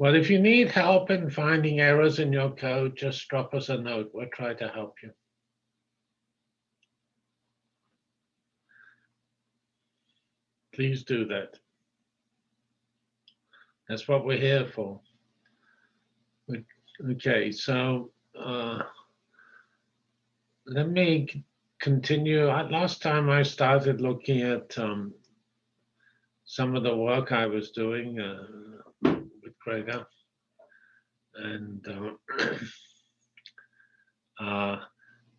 Well, if you need help in finding errors in your code, just drop us a note. We'll try to help you. Please do that. That's what we're here for. Okay, so uh, let me continue. Last time I started looking at um, some of the work I was doing uh, Gregor. And uh, uh,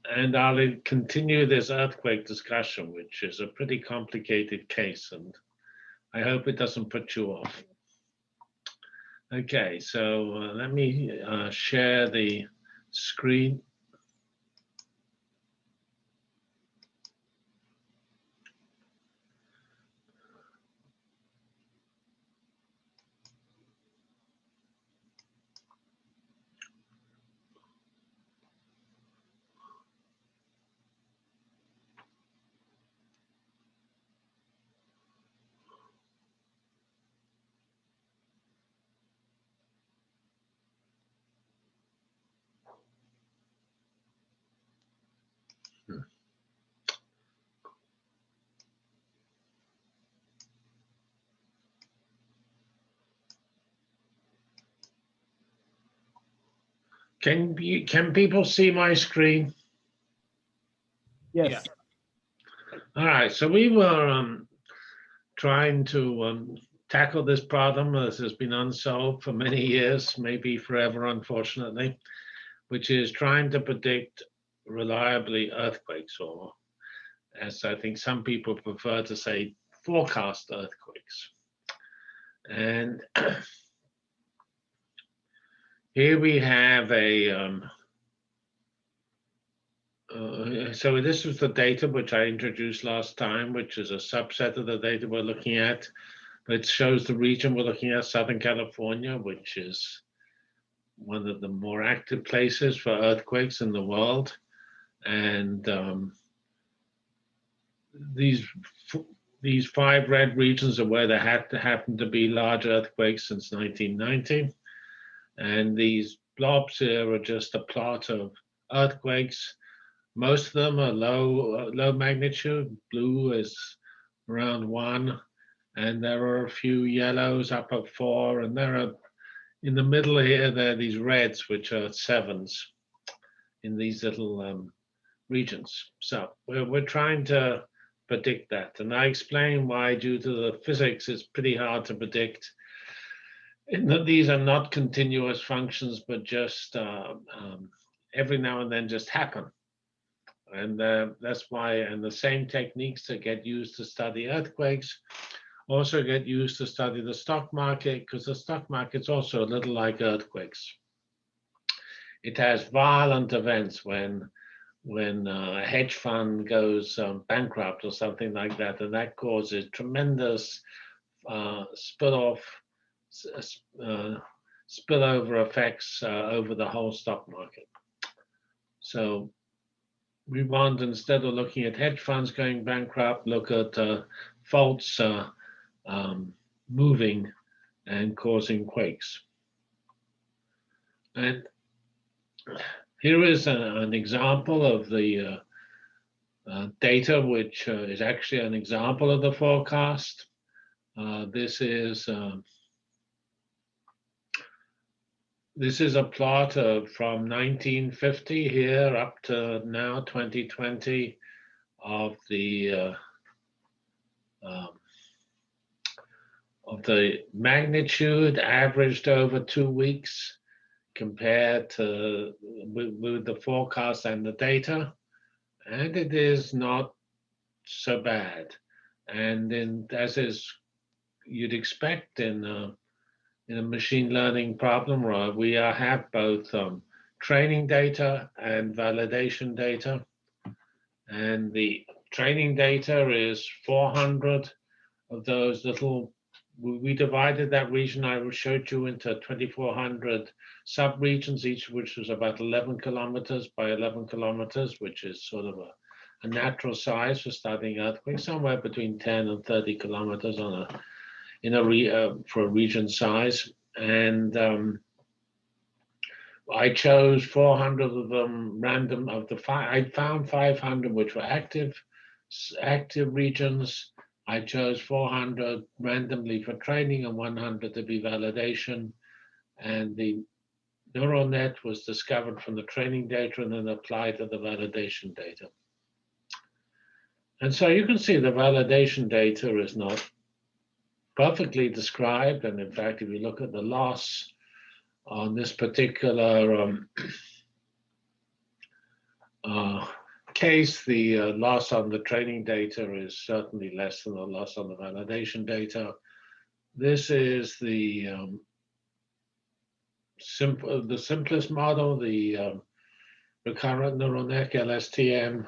and I'll continue this earthquake discussion, which is a pretty complicated case, and I hope it doesn't put you off. Okay, so uh, let me uh, share the screen. Can you, can people see my screen? Yes. All right, so we were um, trying to um, tackle this problem as has been unsolved for many years, maybe forever, unfortunately, which is trying to predict reliably earthquakes, or as I think some people prefer to say, forecast earthquakes. And Here we have a, um, uh, so this is the data which I introduced last time, which is a subset of the data we're looking at. It shows the region we're looking at, Southern California, which is one of the more active places for earthquakes in the world. And um, these these five red regions are where there had to happen to be large earthquakes since 1990. And these blobs here are just a plot of earthquakes. Most of them are low, uh, low magnitude. Blue is around one. And there are a few yellows up at four. And there are, in the middle here, there are these reds, which are sevens in these little um, regions. So we're, we're trying to predict that. And I explain why, due to the physics, it's pretty hard to predict these are not continuous functions, but just uh, um, every now and then just happen. And uh, that's why, and the same techniques that get used to study earthquakes also get used to study the stock market, because the stock market's also a little like earthquakes. It has violent events when when uh, a hedge fund goes um, bankrupt or something like that, and that causes tremendous uh, split off uh, spillover effects uh, over the whole stock market. So we want, instead of looking at hedge funds going bankrupt, look at uh, faults uh, um, moving and causing quakes. And here is a, an example of the uh, uh, data, which uh, is actually an example of the forecast. Uh, this is um, this is a plot of from 1950 here up to now 2020 of the uh, um, of the magnitude averaged over two weeks compared to with, with the forecast and the data. And it is not so bad. And in as is you'd expect in uh, in a machine learning problem, right, we have both um, training data and validation data. And the training data is 400 of those little, we divided that region I showed you into 2,400 sub-regions, each of which was about 11 kilometers by 11 kilometers, which is sort of a, a natural size for studying earthquakes, somewhere between 10 and 30 kilometers on a in a re, uh, for a region size. and um, I chose 400 of them random of the five. I found 500 which were active, active regions. I chose 400 randomly for training and 100 to be validation. And the neural net was discovered from the training data and then applied to the validation data. And so you can see the validation data is not perfectly described. And in fact, if you look at the loss on this particular um, uh, case, the uh, loss on the training data is certainly less than the loss on the validation data. This is the um, simple, the simplest model, the um, recurrent neural net LSTM,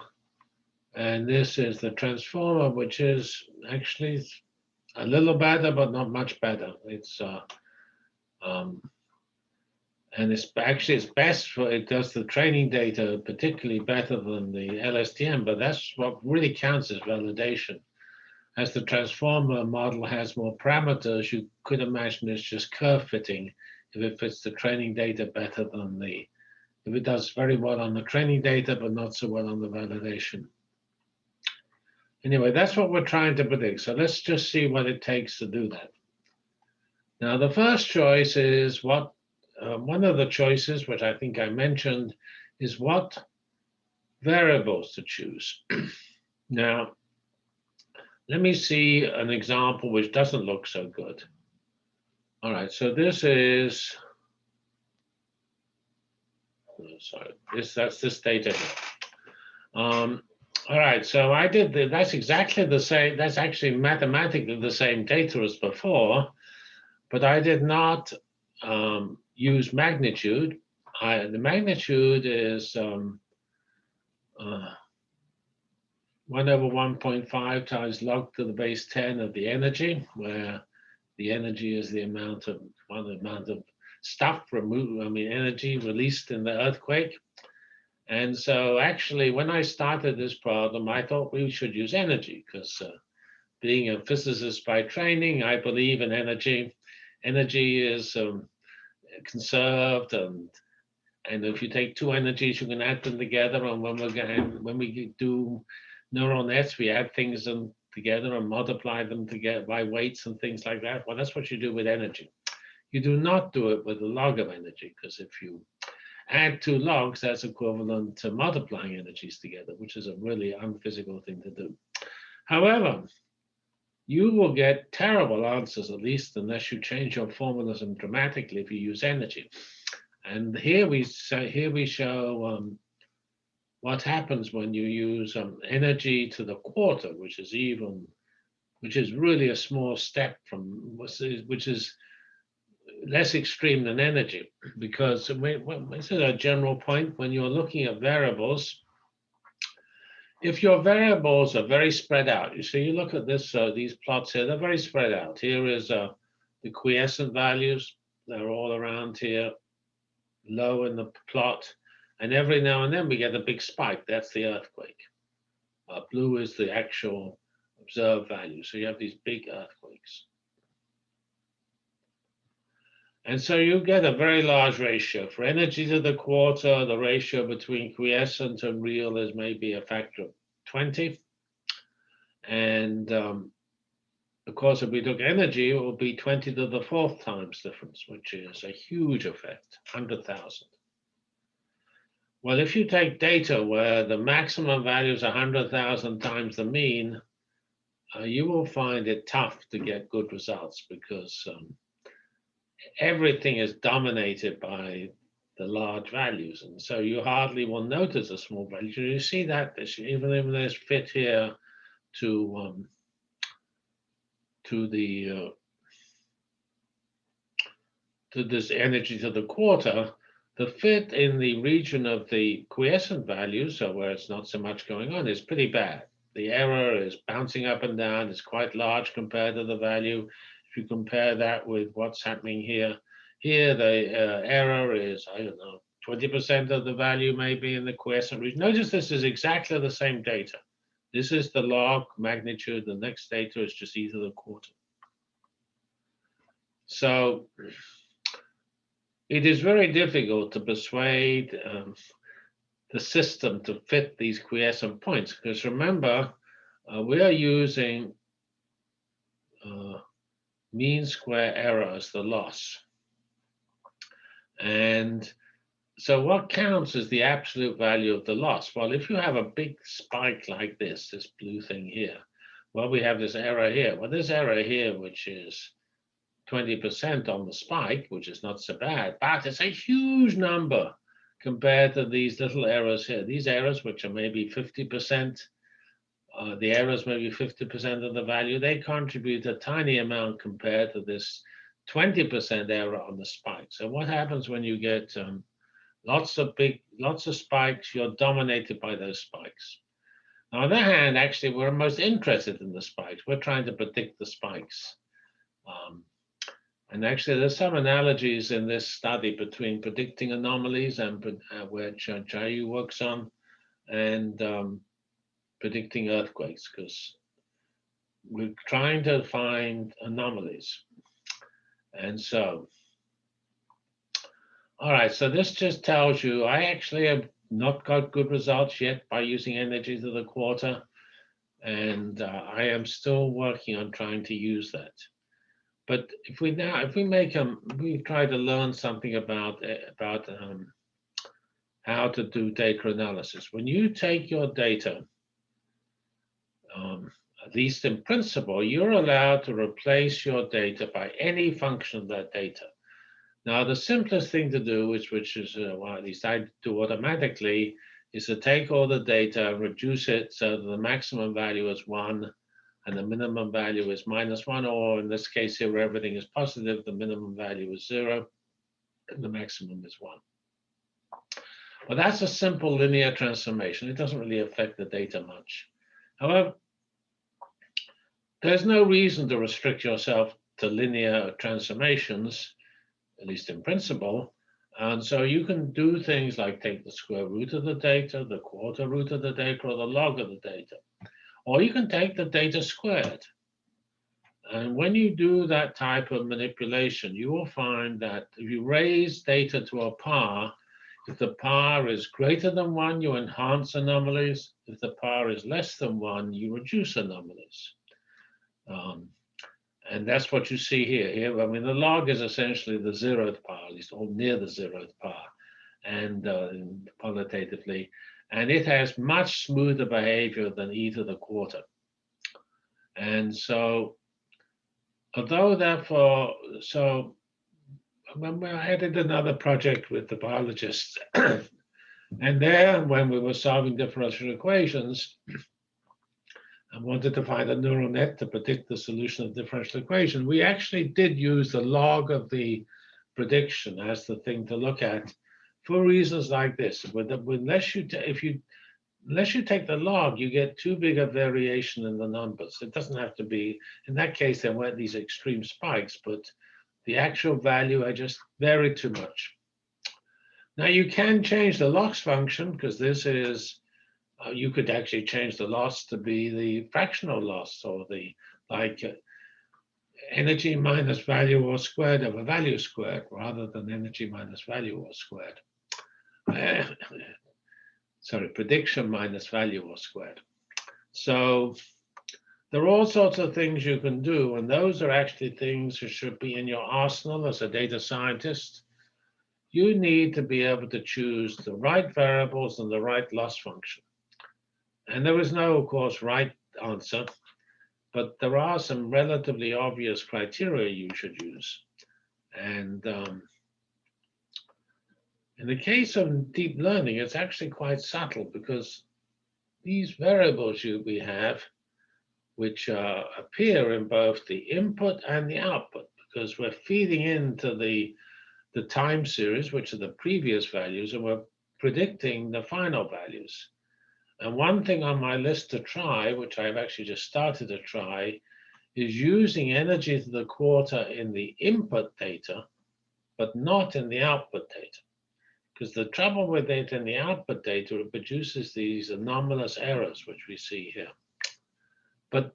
and this is the transformer, which is actually a little better, but not much better. It's uh, um, and it's actually it's best for it does the training data particularly better than the LSTM, but that's what really counts as validation. As the transformer model has more parameters, you could imagine it's just curve fitting if it fits the training data better than the if it does very well on the training data, but not so well on the validation. Anyway, that's what we're trying to predict. So let's just see what it takes to do that. Now, the first choice is what uh, one of the choices, which I think I mentioned, is what variables to choose. now, let me see an example which doesn't look so good. All right, so this is, oh, sorry, this that's this data Um, all right, so I did, the, that's exactly the same, that's actually mathematically the same data as before, but I did not um, use magnitude. I, the magnitude is um, uh, 1 over 1.5 times log to the base 10 of the energy, where the energy is the amount of well, amount of stuff removed, I mean energy released in the earthquake. And so actually when I started this problem, I thought we should use energy because uh, being a physicist by training, I believe in energy. Energy is um, conserved and and if you take two energies, you can add them together. And when we when we do neural nets, we add things them together and multiply them together by weights and things like that. Well, that's what you do with energy. You do not do it with a log of energy, because if you add two logs, that's equivalent to multiplying energies together, which is a really unphysical thing to do. However, you will get terrible answers, at least unless you change your formalism dramatically if you use energy. And here we say, here we show um, what happens when you use um, energy to the quarter, which is even, which is really a small step from, which is less extreme than energy, because this is a general point when you're looking at variables, if your variables are very spread out, you see, you look at this, uh, these plots here, they're very spread out. Here is uh, the quiescent values. They're all around here, low in the plot. And every now and then we get a big spike. That's the earthquake. Uh, blue is the actual observed value. So you have these big earthquakes. And so you get a very large ratio. For energy to the quarter, the ratio between quiescent and real is maybe a factor of 20. And um, of course, if we took energy, it would be 20 to the fourth times difference, which is a huge effect, 100,000. Well, if you take data where the maximum value is 100,000 times the mean, uh, you will find it tough to get good results because um, everything is dominated by the large values. And so you hardly will notice a small value. You see that even if there's fit here to um, to the uh, to this energy to the quarter, the fit in the region of the quiescent value, so where it's not so much going on, is pretty bad. The error is bouncing up and down. It's quite large compared to the value. If you compare that with what's happening here, here the uh, error is, I don't know, 20% of the value maybe in the quiescent region. Notice this is exactly the same data. This is the log magnitude. The next data is just either the quarter. So it is very difficult to persuade um, the system to fit these quiescent points because remember, uh, we are using uh, mean square error as the loss. And so what counts is the absolute value of the loss. Well, if you have a big spike like this, this blue thing here, well, we have this error here. Well, this error here, which is 20% on the spike, which is not so bad, but it's a huge number compared to these little errors here. These errors, which are maybe 50%, uh, the errors maybe 50% of the value, they contribute a tiny amount compared to this 20% error on the spike. So what happens when you get um, lots of big, lots of spikes, you're dominated by those spikes. On the other hand, actually, we're most interested in the spikes. We're trying to predict the spikes. Um, and actually, there's some analogies in this study between predicting anomalies and uh, which uh, Jayu works on, and um, predicting earthquakes, because we're trying to find anomalies. And so, all right, so this just tells you I actually have not got good results yet by using energy to the quarter, and uh, I am still working on trying to use that. But if we now, if we make them, we try to learn something about eh, about um, how to do data analysis. When you take your data, um, at least in principle, you're allowed to replace your data by any function of that data. Now, the simplest thing to do, which, which is, uh, well, at least I do automatically, is to take all the data, reduce it so that the maximum value is one, and the minimum value is minus one, or in this case here, where everything is positive, the minimum value is zero, and the maximum is one. Well, that's a simple linear transformation. It doesn't really affect the data much. However, there's no reason to restrict yourself to linear transformations, at least in principle. And so you can do things like take the square root of the data, the quarter root of the data, or the log of the data. Or you can take the data squared. And when you do that type of manipulation, you will find that if you raise data to a par, if the par is greater than one, you enhance anomalies. If the par is less than one, you reduce anomalies. Um, and that's what you see here. Here, I mean, the log is essentially the zeroth power, at least or near the zeroth power, and uh, qualitatively and it has much smoother behavior than e to the quarter. And so, although therefore, so when I did another project with the biologists, and there, when we were solving differential equations, I wanted to find a neural net to predict the solution of the differential equation. We actually did use the log of the prediction as the thing to look at for reasons like this. Unless you, if you, unless you take the log, you get too big a variation in the numbers. It doesn't have to be, in that case, there weren't these extreme spikes, but the actual value, I just varied too much. Now you can change the loss function because this is, uh, you could actually change the loss to be the fractional loss or the, like, uh, energy minus value or squared over value squared rather than energy minus value or squared. sorry, prediction minus value or squared. So there are all sorts of things you can do, and those are actually things that should be in your arsenal as a data scientist. You need to be able to choose the right variables and the right loss function. And there is no, of course, right answer, but there are some relatively obvious criteria you should use. And um, in the case of deep learning, it's actually quite subtle because these variables you, we have, which uh, appear in both the input and the output, because we're feeding into the, the time series, which are the previous values, and we're predicting the final values. And one thing on my list to try, which I've actually just started to try, is using energy to the quarter in the input data, but not in the output data. Because the trouble with it in the output data, it produces these anomalous errors, which we see here. But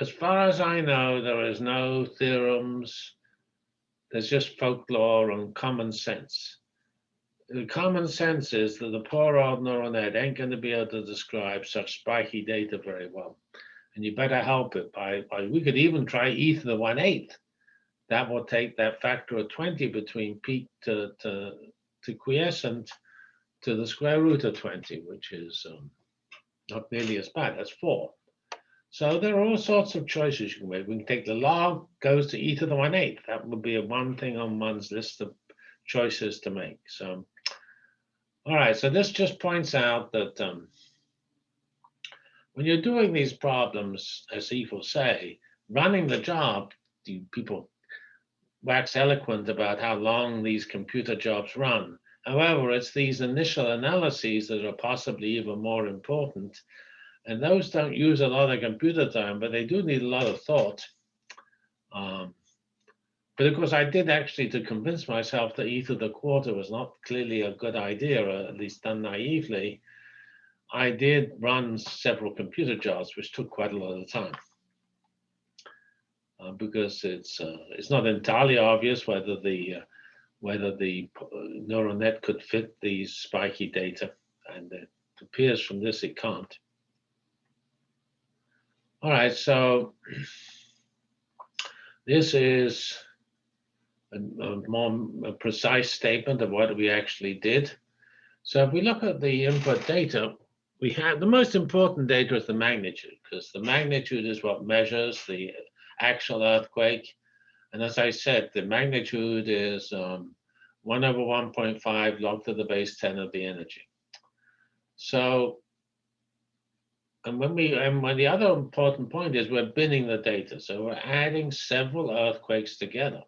as far as I know, there is no theorems there's just folklore and common sense. The common sense is that the poor old neural net ain't going to be able to describe such spiky data very well. And you better help it by, by we could even try e to the 1 8 that will take that factor of 20 between peak to, to, to quiescent to the square root of 20, which is um, not nearly as bad. That's four. So there are all sorts of choices you can make. We can take the log goes to e to the 1 8. That would be a one thing on one's list of choices to make. So, all right, so this just points out that um, when you're doing these problems, as Eve will say, running the job, people wax eloquent about how long these computer jobs run. However, it's these initial analyses that are possibly even more important. And those don't use a lot of computer time, but they do need a lot of thought. Um, but of course, I did actually to convince myself that e the quarter was not clearly a good idea, or at least done naively. I did run several computer jobs, which took quite a lot of time uh, because it's uh, it's not entirely obvious whether the uh, whether the uh, neural net could fit these spiky data, and it appears from this it can't. All right, so this is a, a more precise statement of what we actually did. So if we look at the input data, we have the most important data is the magnitude, because the magnitude is what measures the actual earthquake. And as I said, the magnitude is um, 1 over 1.5 log to the base 10 of the energy. So, and when we, and when the other important point is we're binning the data. So we're adding several earthquakes together.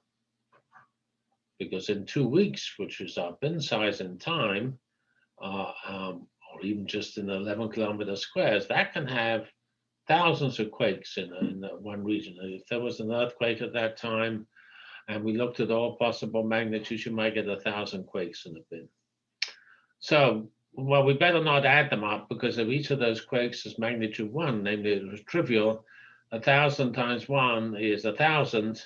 Because in two weeks, which is our bin size in time, uh, um, or even just in 11 kilometer squares, that can have thousands of quakes in, in one region. If there was an earthquake at that time, and we looked at all possible magnitudes, you might get a thousand quakes in a bin. So, well, we better not add them up because if each of those quakes is magnitude one, namely it was trivial, a thousand times one is a thousand,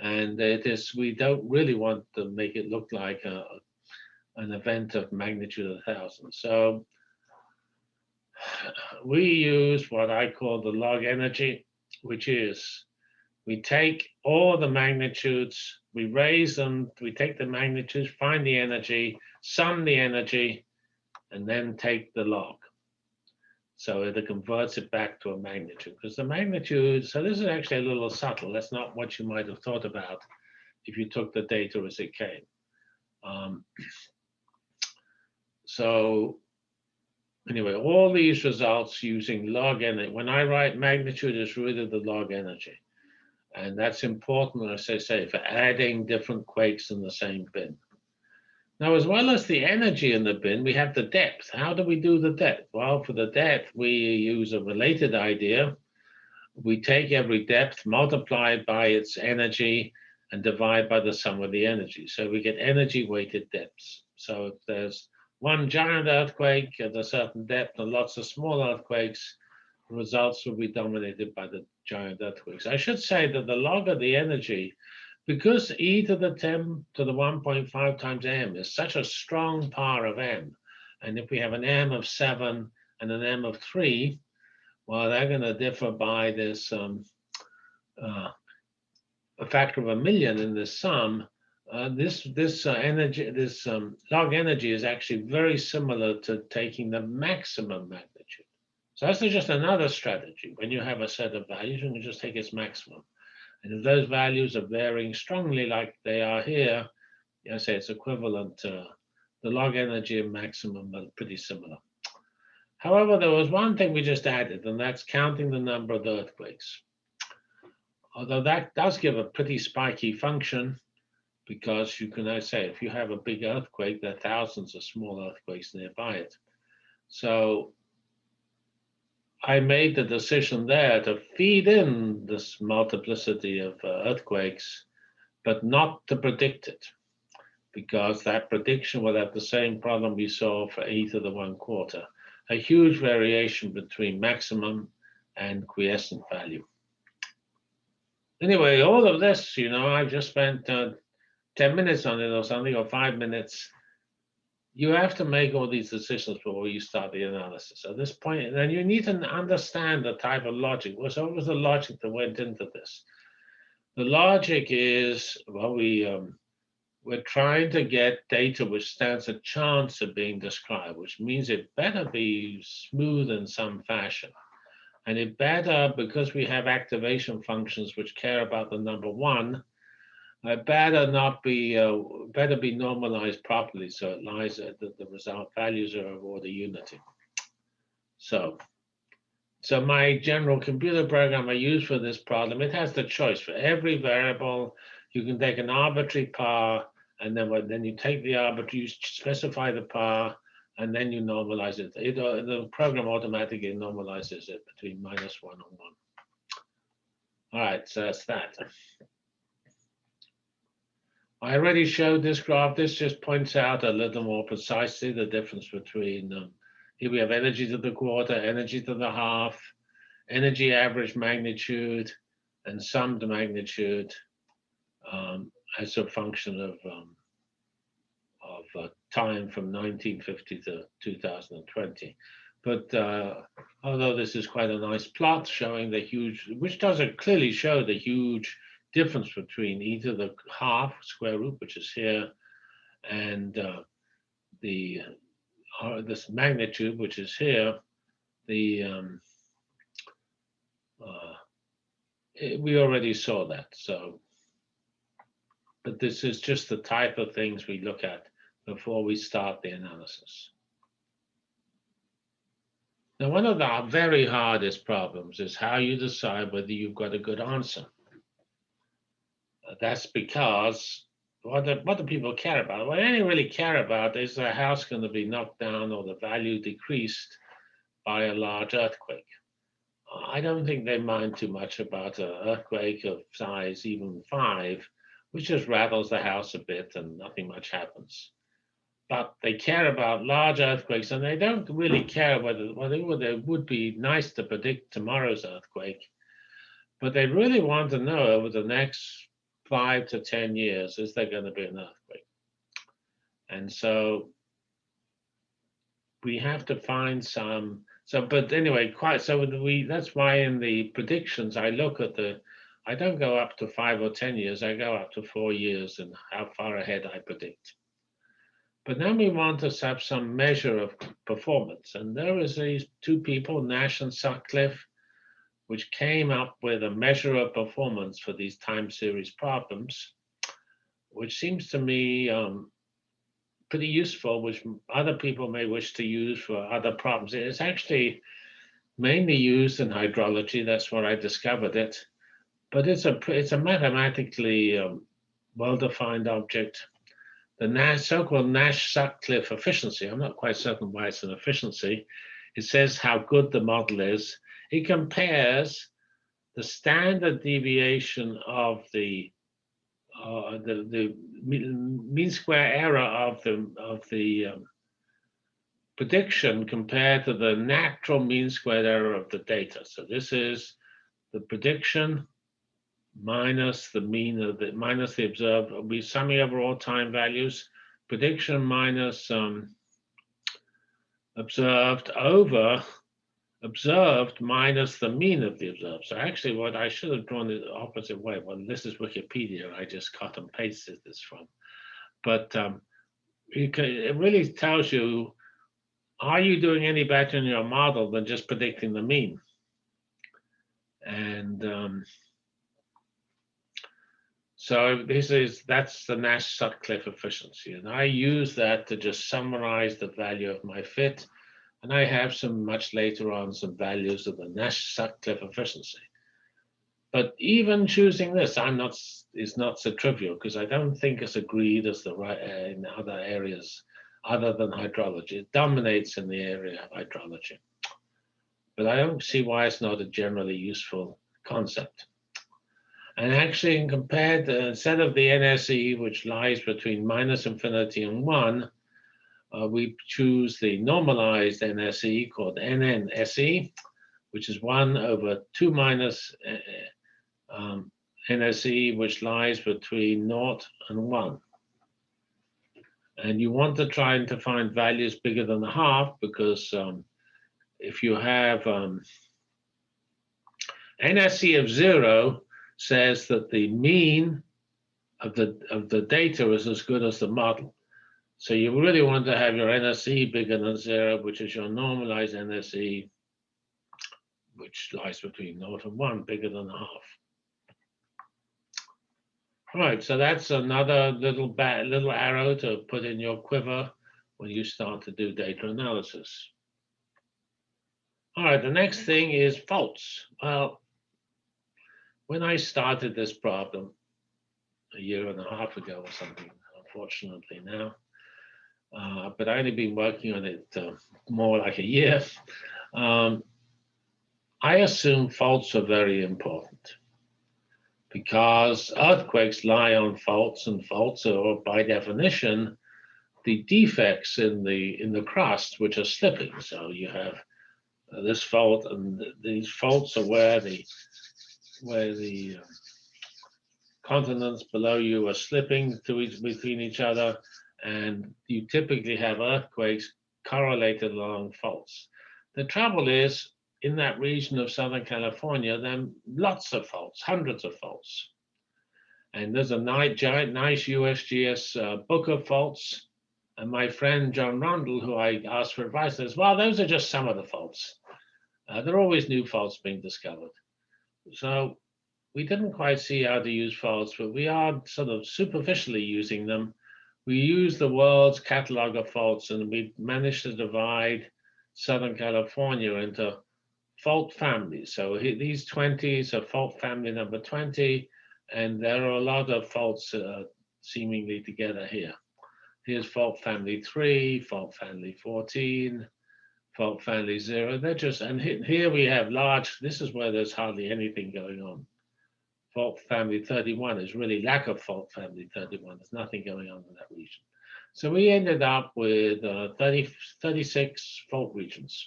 and it is we don't really want to make it look like a, an event of magnitude a thousand. So we use what I call the log energy, which is we take all the magnitudes, we raise them, we take the magnitudes, find the energy, sum the energy, and then take the log. So it converts it back to a magnitude because the magnitude, so this is actually a little subtle. That's not what you might have thought about if you took the data as it came. Um, so anyway, all these results using log energy. When I write magnitude, it's really the log energy. And that's important, as I say, for adding different quakes in the same bin. Now, as well as the energy in the bin, we have the depth. How do we do the depth? Well, for the depth, we use a related idea. We take every depth, multiply by its energy, and divide by the sum of the energy. So we get energy-weighted depths. So if there's one giant earthquake at a certain depth and lots of small earthquakes, the results will be dominated by the giant earthquakes. I should say that the log of the energy, because e to the 10 to the 1.5 times m is such a strong power of m, and if we have an m of 7 and an m of 3, well, they're going to differ by this um, uh, a factor of a million in this sum, uh, this this uh, energy, this um, log energy is actually very similar to taking the maximum magnitude. So that's just another strategy. When you have a set of values, you can just take its maximum. And if those values are varying strongly like they are here, I say it's equivalent to the log energy maximum are pretty similar. However, there was one thing we just added, and that's counting the number of earthquakes. Although that does give a pretty spiky function, because you can, I say, if you have a big earthquake, there are thousands of small earthquakes nearby it. So I made the decision there to feed in this multiplicity of uh, earthquakes, but not to predict it, because that prediction would have the same problem we saw for e to the one quarter, a huge variation between maximum and quiescent value. Anyway, all of this, you know, I've just spent uh, 10 minutes on it or something, or five minutes, you have to make all these decisions before you start the analysis. At this point, then you need to understand the type of logic. What was the logic that went into this? The logic is, well, we, um, we're trying to get data which stands a chance of being described, which means it better be smooth in some fashion. And it better, because we have activation functions which care about the number one, uh, better not be uh, better be normalized properly so it lies at the, result values are of order unity. So, so my general computer program I use for this problem, it has the choice for every variable. You can take an arbitrary par, and then then you take the arbitrary, you specify the par, and then you normalize it. it uh, the program automatically normalizes it between minus one and one. All right, so that's that. I already showed this graph. This just points out a little more precisely the difference between, um, here we have energy to the quarter, energy to the half, energy average magnitude, and summed magnitude um, as a function of, um, of uh, time from 1950 to 2020. But uh, although this is quite a nice plot showing the huge, which doesn't clearly show the huge difference between either the half square root, which is here, and uh, the uh, this magnitude, which is here, the um, uh, it, we already saw that. So, but this is just the type of things we look at before we start the analysis. Now, one of the very hardest problems is how you decide whether you've got a good answer that's because what do, what do people care about? What they really care about is the house going to be knocked down or the value decreased by a large earthquake. I don't think they mind too much about an earthquake of size even five, which just rattles the house a bit and nothing much happens. But they care about large earthquakes and they don't really care whether, whether it would be nice to predict tomorrow's earthquake. But they really want to know over the next five to 10 years, is there going to be an earthquake? And so we have to find some, so, but anyway, quite, so we, that's why in the predictions, I look at the, I don't go up to five or 10 years, I go up to four years and how far ahead I predict. But then we want to have some measure of performance. And there is these two people, Nash and Sutcliffe, which came up with a measure of performance for these time series problems, which seems to me um, pretty useful, which other people may wish to use for other problems. It's actually mainly used in hydrology. That's where I discovered it. But it's a it's a mathematically um, well-defined object. The Nash, so-called Nash-Sutcliffe efficiency. I'm not quite certain why it's an efficiency. It says how good the model is he compares the standard deviation of the uh, the, the mean square error of the of the um, prediction compared to the natural mean squared error of the data. So this is the prediction minus the mean of the minus the observed. We summing over all time values. Prediction minus um, observed over observed minus the mean of the observed. So actually what I should have drawn the opposite way. Well, this is Wikipedia. I just cut and pasted this from. But um, can, it really tells you, are you doing any better in your model than just predicting the mean? And um, so this is, that's the Nash-Sutcliffe efficiency. And I use that to just summarize the value of my fit and I have some much later on some values of the Nash-Sutcliffe efficiency. But even choosing this, I'm not is not so trivial because I don't think it's agreed as the right uh, in other areas other than hydrology. It dominates in the area of hydrology. But I don't see why it's not a generally useful concept. And actually, compared, uh, instead of the NSE, which lies between minus infinity and one, uh, we choose the normalized NSE called NNSE, which is 1 over 2 minus uh, um, NSE, which lies between 0 and one. And you want to try and to find values bigger than a half because um, if you have um, NSE of zero says that the mean of the of the data is as good as the model. So you really want to have your NSE bigger than zero, which is your normalized NSE, which lies between naught and one, bigger than half. All right, so that's another little little arrow to put in your quiver when you start to do data analysis. All right, the next thing is faults. Well, when I started this problem a year and a half ago or something, unfortunately now, uh, but I only been working on it uh, more like a year. Um, I assume faults are very important because earthquakes lie on faults and faults are by definition the defects in the in the crust which are slipping so you have uh, this fault and th these faults are where the where the uh, continents below you are slipping to each between each other and you typically have earthquakes correlated along faults the trouble is in that region of Southern California, there are lots of faults, hundreds of faults. And there's a nice, giant, nice USGS uh, book of faults. And my friend John Rundle, who I asked for advice, says, well, those are just some of the faults. Uh, there are always new faults being discovered. So we didn't quite see how to use faults, but we are sort of superficially using them. We use the world's catalog of faults and we managed to divide Southern California into fault families. So these 20s are fault family number 20, and there are a lot of faults uh, seemingly together here. Here's fault family 3, fault family 14, fault family 0. They're just, and here we have large, this is where there's hardly anything going on. Fault family 31 is really lack of fault family 31. There's nothing going on in that region. So we ended up with uh, 30, 36 fault regions.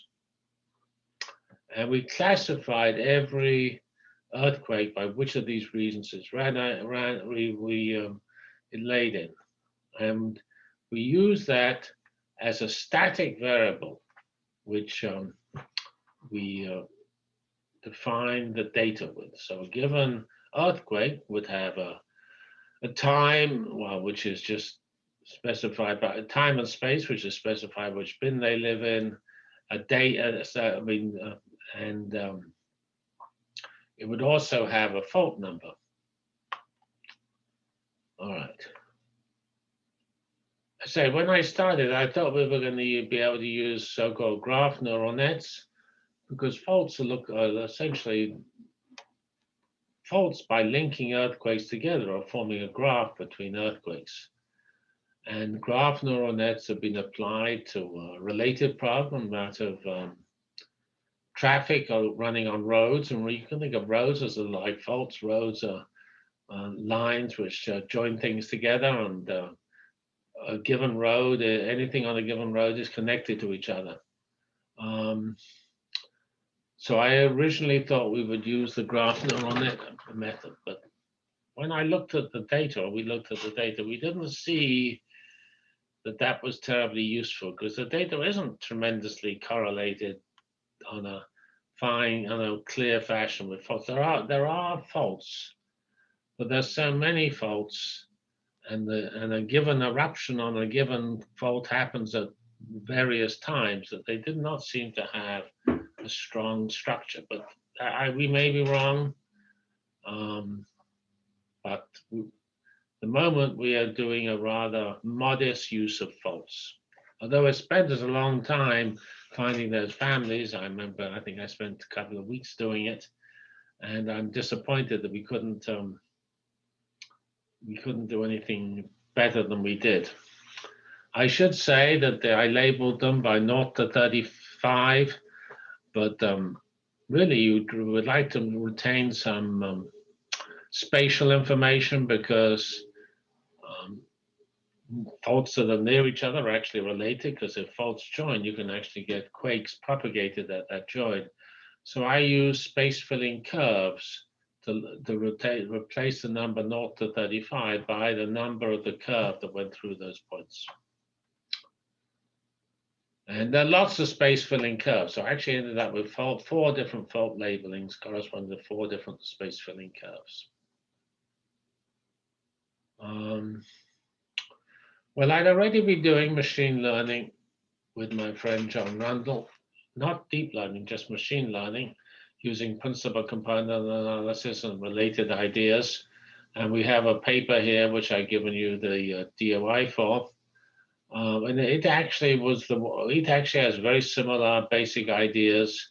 And we classified every earthquake by which of these regions it's ran, ran we, we um, it laid in. And we use that as a static variable, which um, we uh, define the data with. So given earthquake would have a, a time, well, which is just specified by time and space, which is specified which bin they live in, a date, uh, so, I mean, uh, and um, it would also have a fault number. All right. Say, when I started, I thought we were going to be able to use so-called graph neural nets because faults look, are essentially faults by linking earthquakes together or forming a graph between earthquakes. And graph neural nets have been applied to a related problem, that of um, traffic or running on roads, and you can think of roads as a like faults. Roads are uh, lines which uh, join things together, and uh, a given road, uh, anything on a given road is connected to each other. Um, so I originally thought we would use the graph neural method, but when I looked at the data, we looked at the data, we didn't see that that was terribly useful because the data isn't tremendously correlated on a fine, on a clear fashion with faults. There are there are faults, but there's so many faults, and the and a given eruption on a given fault happens at various times that they did not seem to have a strong structure. But I, we may be wrong. Um, but the moment we are doing a rather modest use of faults. Although it spent us a long time finding those families. I remember, I think I spent a couple of weeks doing it, and I'm disappointed that we couldn't um, we couldn't do anything better than we did. I should say that I labeled them by 0 to 35, but um, really you would like to retain some um, spatial information because faults that are near each other are actually related because if faults join, you can actually get quakes propagated at that joint. So I use space filling curves to, to rotate, replace the number 0 to 35 by the number of the curve that went through those points. And there are lots of space filling curves. So I actually ended up with four, four different fault labelings corresponding to four different space filling curves. Um, well, I'd already been doing machine learning with my friend John Rundle, not deep learning, just machine learning, using principal component analysis and related ideas. And we have a paper here, which I've given you the uh, DOI for. Um, and it actually was the, it actually has very similar basic ideas.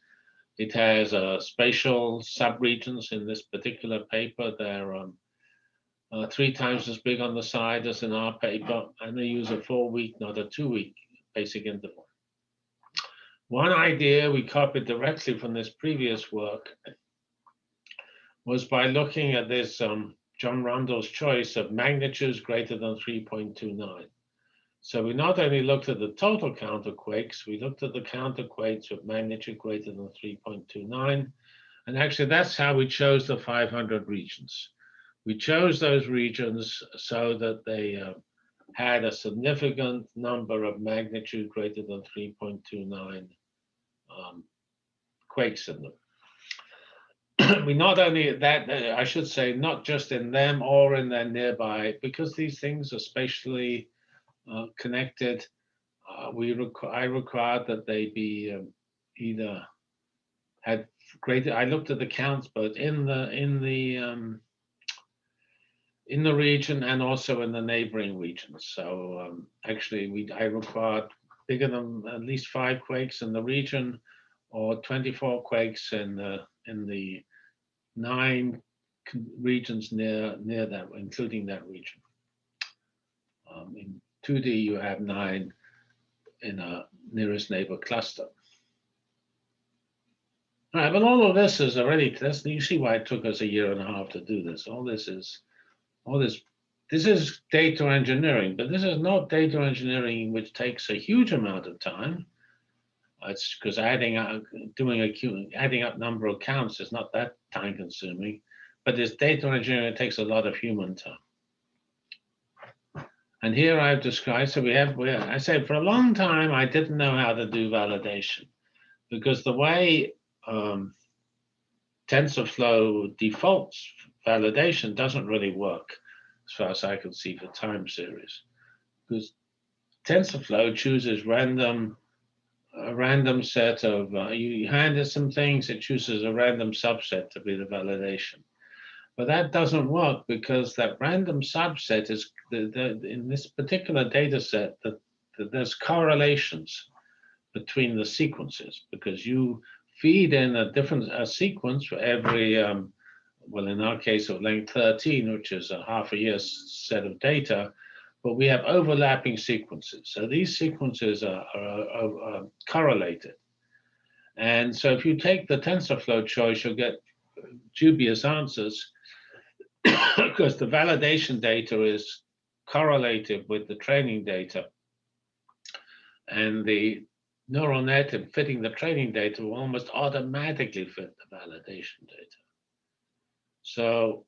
It has uh, spatial subregions in this particular paper. They're um, uh, three times as big on the side as in our paper, and they use a four week, not a two week basic interval. One idea we copied directly from this previous work was by looking at this um, John Rundle's choice of magnitudes greater than 3.29. So we not only looked at the total counterquakes, we looked at the counterquakes with magnitude greater than 3.29. And actually that's how we chose the 500 regions. We chose those regions so that they uh, had a significant number of magnitude greater than 3.29 um, quakes in them. we not only that, uh, I should say, not just in them or in their nearby, because these things are spatially uh, connected, uh, we requ I required that they be um, either had greater. I looked at the counts, but in the in the um, in the region and also in the neighboring regions. So um, actually, we I required bigger than at least five quakes in the region, or 24 quakes in the in the nine regions near near that, including that region. Um, in 2D, you have nine in a nearest neighbor cluster. All right, but all of this is already, that's, you see why it took us a year and a half to do this. All this is, all this, this is data engineering, but this is not data engineering which takes a huge amount of time. It's because adding up, doing a adding up number of counts is not that time consuming, but this data engineering takes a lot of human time. And here I've described, so we have, we, I said for a long time, I didn't know how to do validation because the way um, TensorFlow defaults validation doesn't really work as far as I can see for time series because TensorFlow chooses random, a random set of, uh, you hand it some things, it chooses a random subset to be the validation. But that doesn't work because that random subset is the, the, in this particular data set that, there's correlations between the sequences because you feed in a different a sequence for every, um, well, in our case of length 13, which is a half a year set of data, but we have overlapping sequences. So these sequences are, are, are, are correlated. And so if you take the TensorFlow choice, you'll get dubious answers because the validation data is correlated with the training data. And the neural net and fitting the training data will almost automatically fit the validation data. So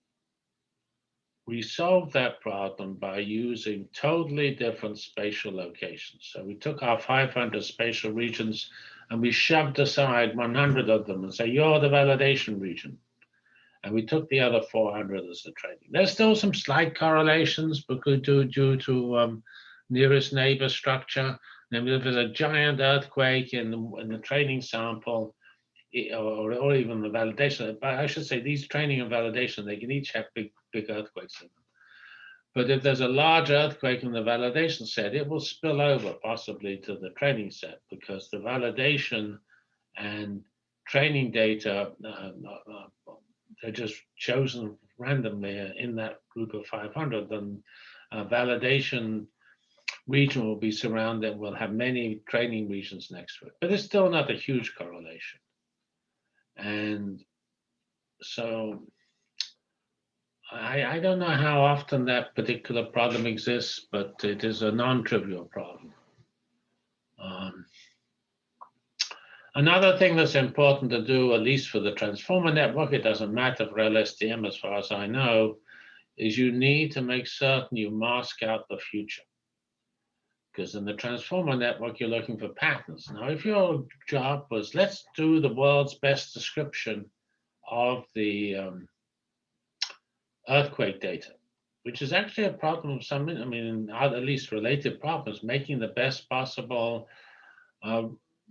we solved that problem by using totally different spatial locations. So we took our 500 spatial regions and we shoved aside 100 of them and say, you're the validation region and we took the other 400 as the training. There's still some slight correlations because due, due to um, nearest neighbor structure. And if there's a giant earthquake in the, in the training sample, or, or even the validation, but I should say these training and validation, they can each have big, big earthquakes in them. But if there's a large earthquake in the validation set, it will spill over possibly to the training set because the validation and training data uh, they're just chosen randomly in that group of 500, then a validation region will be surrounded, will have many training regions next to it. But it's still not a huge correlation. And so I, I don't know how often that particular problem exists, but it is a non-trivial problem. Um, Another thing that's important to do, at least for the transformer network, it doesn't matter for LSTM as far as I know, is you need to make certain you mask out the future. Because in the transformer network, you're looking for patterns. Now, if your job was, let's do the world's best description of the um, earthquake data, which is actually a problem of some, I mean, at least related problems, making the best possible uh,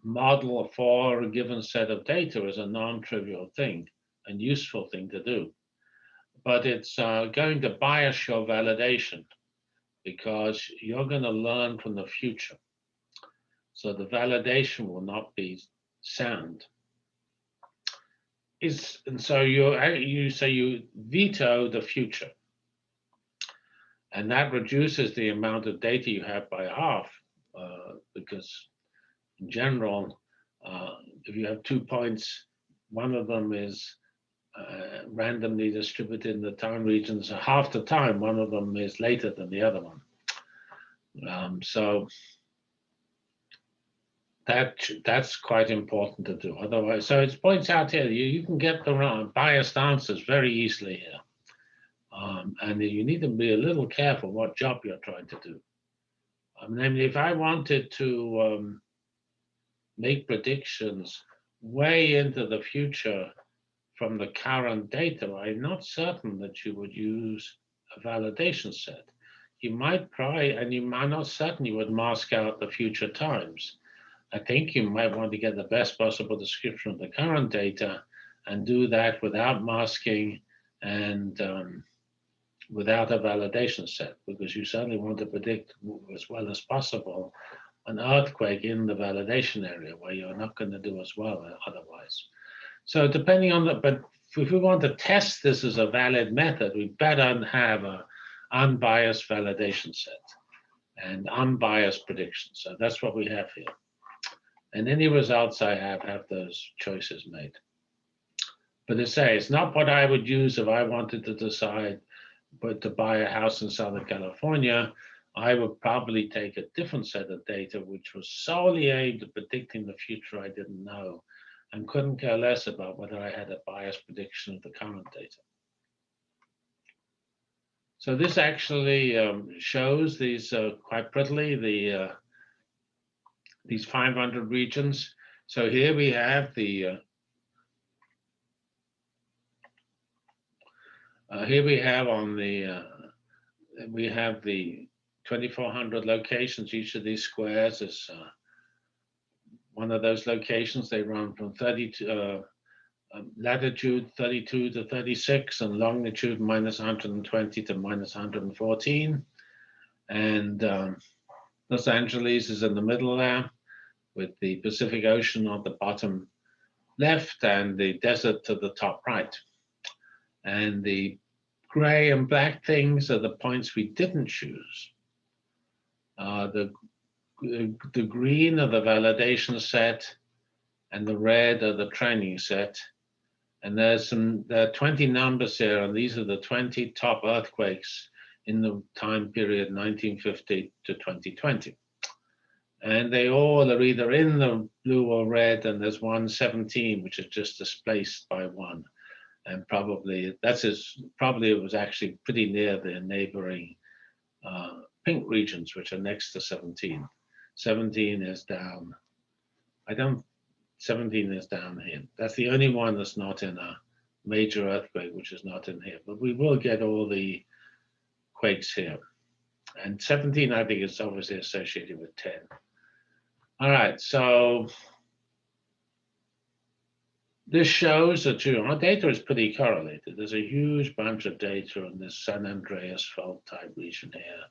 model for a given set of data is a non-trivial thing and useful thing to do. But it's uh, going to bias your validation because you're going to learn from the future. So the validation will not be sound. Is, and so you you say you veto the future. And that reduces the amount of data you have by half uh, because general, uh, if you have two points, one of them is uh, randomly distributed in the time regions. Half the time, one of them is later than the other one. Um, so that that's quite important to do. Otherwise, so it points out here you, you can get the biased answers very easily here. Um, and you need to be a little careful what job you're trying to do. Um, namely, if I wanted to um, make predictions way into the future from the current data, I'm not certain that you would use a validation set. You might try, and you might not certain you would mask out the future times. I think you might want to get the best possible description of the current data and do that without masking and um, without a validation set, because you certainly want to predict as well as possible an earthquake in the validation area where you're not going to do as well uh, otherwise. So depending on the, but if we want to test this as a valid method, we better have a unbiased validation set and unbiased predictions. So that's what we have here. And any results I have have those choices made. But to say, it's not what I would use if I wanted to decide but to buy a house in Southern California. I would probably take a different set of data, which was solely aimed at predicting the future I didn't know and couldn't care less about whether I had a biased prediction of the current data. So this actually um, shows these uh, quite prettily, the uh, these 500 regions. So here we have the uh, uh here we have on the uh, we have the 2,400 locations. Each of these squares is uh, one of those locations. They run from 30 uh, um, latitude 32 to 36 and longitude minus 120 to minus 114. And um, Los Angeles is in the middle there with the Pacific Ocean on the bottom left and the desert to the top right. And the gray and black things are the points we didn't choose. Uh, the the green are the validation set and the red are the training set. And there's some, there are 20 numbers here, and these are the 20 top earthquakes in the time period 1950 to 2020. And they all are either in the blue or red, and there's one 17, which is just displaced by one. And probably that's as probably it was actually pretty near the neighboring uh, pink regions, which are next to 17. 17 is down. I don't, 17 is down here. That's the only one that's not in a major earthquake, which is not in here. But we will get all the quakes here. And 17, I think, is obviously associated with 10. All right, so this shows that you know, our data is pretty correlated. There's a huge bunch of data in this San Andreas fault type region here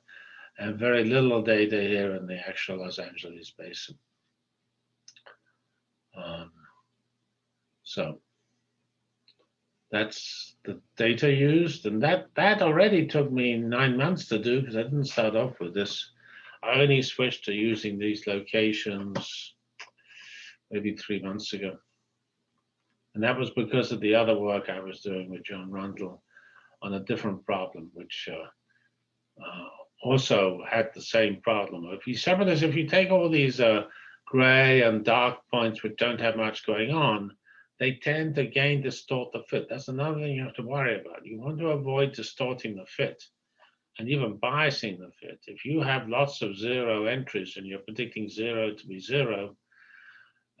and very little data here in the actual Los Angeles basin. Um, so that's the data used, and that that already took me nine months to do because I didn't start off with this. I only switched to using these locations maybe three months ago. And that was because of the other work I was doing with John Rundle on a different problem, which uh, uh, also had the same problem. If you of this, if you take all these uh, gray and dark points which don't have much going on, they tend to again distort the fit. That's another thing you have to worry about. You want to avoid distorting the fit and even biasing the fit. If you have lots of zero entries and you're predicting zero to be zero,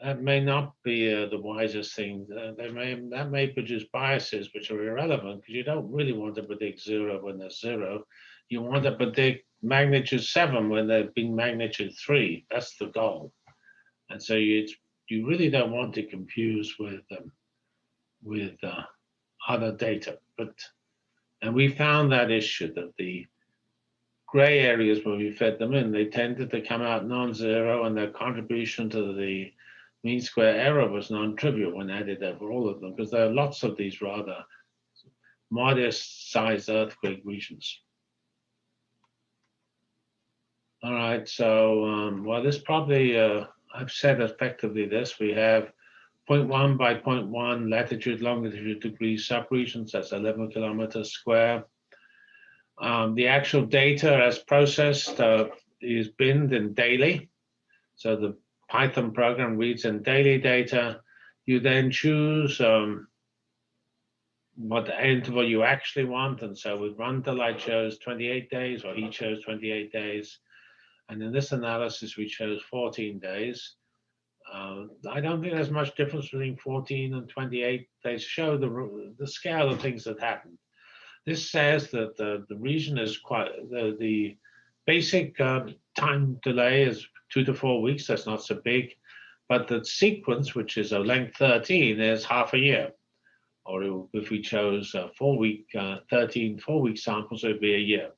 that may not be uh, the wisest thing. Uh, they may that may produce biases which are irrelevant because you don't really want to predict zero when there's zero. You want to predict magnitude seven when there's been magnitude three. That's the goal. And so you you really don't want to confuse with um, with uh, other data. But and we found that issue that the gray areas where we fed them in, they tended to come out non-zero and their contribution to the mean square error was non-trivial when added over all of them, because there are lots of these rather modest sized earthquake regions. All right, so, um, well, this probably, uh, I've said effectively this, we have 0.1 by 0.1 latitude, longitude degrees subregions, that's 11 kilometers square. Um, the actual data as processed uh, is binned in daily. So the Python program reads in daily data. You then choose um, what interval you actually want. And so with Rundle, I chose 28 days, or he chose 28 days. And in this analysis, we chose 14 days. Uh, I don't think there's much difference between 14 and 28. They show the, the scale of things that happened. This says that the, the region is quite, the, the basic uh, time delay is two to four weeks, that's not so big. But the sequence, which is a length 13, is half a year. Or if we chose a four week, uh, 13 four week samples, it would be a year.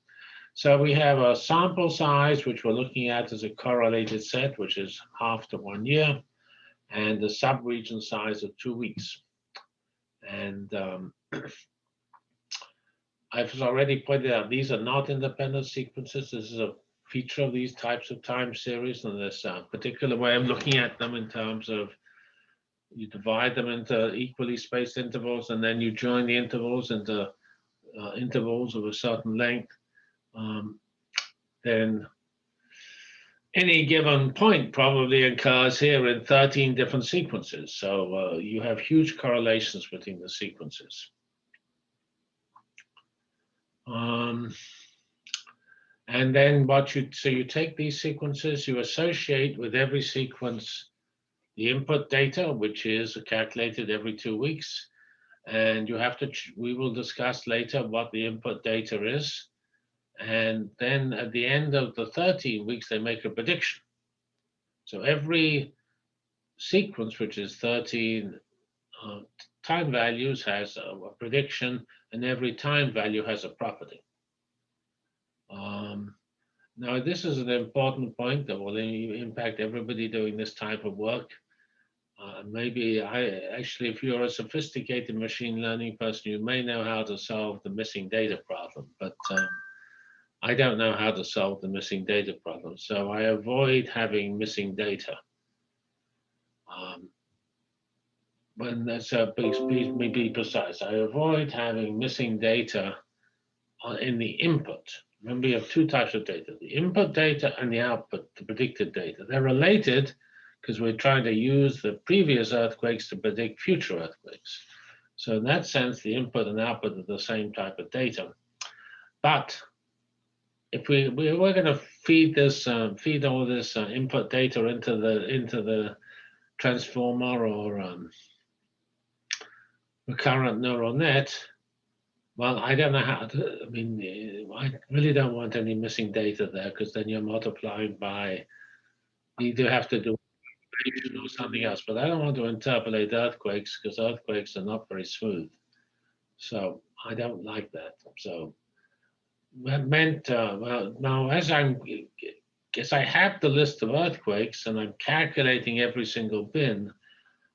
So we have a sample size, which we're looking at as a correlated set, which is half to one year, and the subregion size of two weeks. And um, I've already pointed out, these are not independent sequences. This is a feature of these types of time series and this uh, particular way of looking at them in terms of you divide them into equally spaced intervals and then you join the intervals into uh, intervals of a certain length, um, then any given point probably occurs here in 13 different sequences. So uh, you have huge correlations between the sequences. Um, and then what you, so you take these sequences, you associate with every sequence the input data, which is calculated every two weeks. And you have to, we will discuss later what the input data is. And then at the end of the 13 weeks, they make a prediction. So every sequence, which is 13 uh, time values, has a, a prediction, and every time value has a property. Um, now, this is an important point that will impact everybody doing this type of work. Uh, maybe I actually, if you're a sophisticated machine learning person, you may know how to solve the missing data problem, but um, I don't know how to solve the missing data problem. So I avoid having missing data. Um, when that's a be, be, be precise, I avoid having missing data in the input. Remember, you have two types of data, the input data and the output, the predicted data. They're related because we're trying to use the previous earthquakes to predict future earthquakes. So in that sense, the input and output are the same type of data. But if we, we are going to feed this, uh, feed all this uh, input data into the into the transformer or um, recurrent neural net, well, I don't know how to, I mean, I really don't want any missing data there because then you're multiplying by, you do have to do or something else, but I don't want to interpolate earthquakes because earthquakes are not very smooth. So I don't like that. So meant, uh, well, now as I'm, as I have the list of earthquakes and I'm calculating every single bin,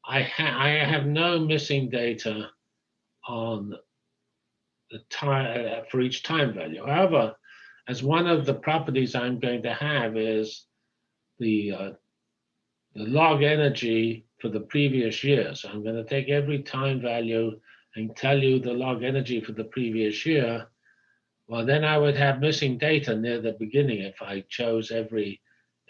I, ha I have no missing data on the time uh, for each time value. However, as one of the properties I'm going to have is the, uh, the log energy for the previous year. So I'm going to take every time value and tell you the log energy for the previous year. Well, then I would have missing data near the beginning if I chose every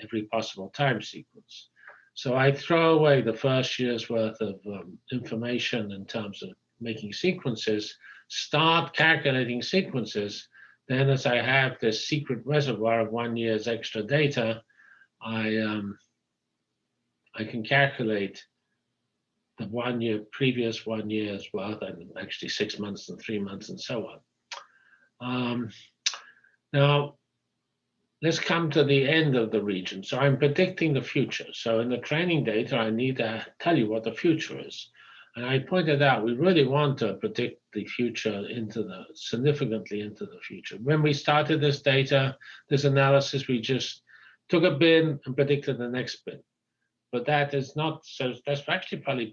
every possible time sequence. So I throw away the first year's worth of um, information in terms of making sequences, start calculating sequences. Then as I have this secret reservoir of one year's extra data, I, um, I can calculate the one year, previous one year's worth, and actually six months and three months and so on. Um, now, let's come to the end of the region. So I'm predicting the future. So in the training data, I need to tell you what the future is. And I pointed out we really want to predict the future into the significantly into the future. When we started this data, this analysis, we just took a bin and predicted the next bin. But that is not so. That's actually probably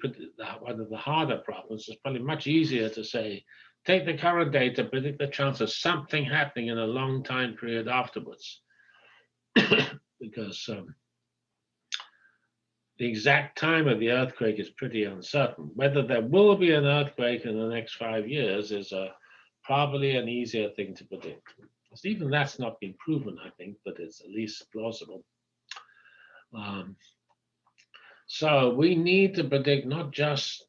one of the harder problems. It's probably much easier to say, take the current data, predict the chance of something happening in a long time period afterwards. because um, the exact time of the earthquake is pretty uncertain. Whether there will be an earthquake in the next five years is probably an easier thing to predict. Even that's not been proven, I think, but it's at least plausible. Um, so we need to predict not just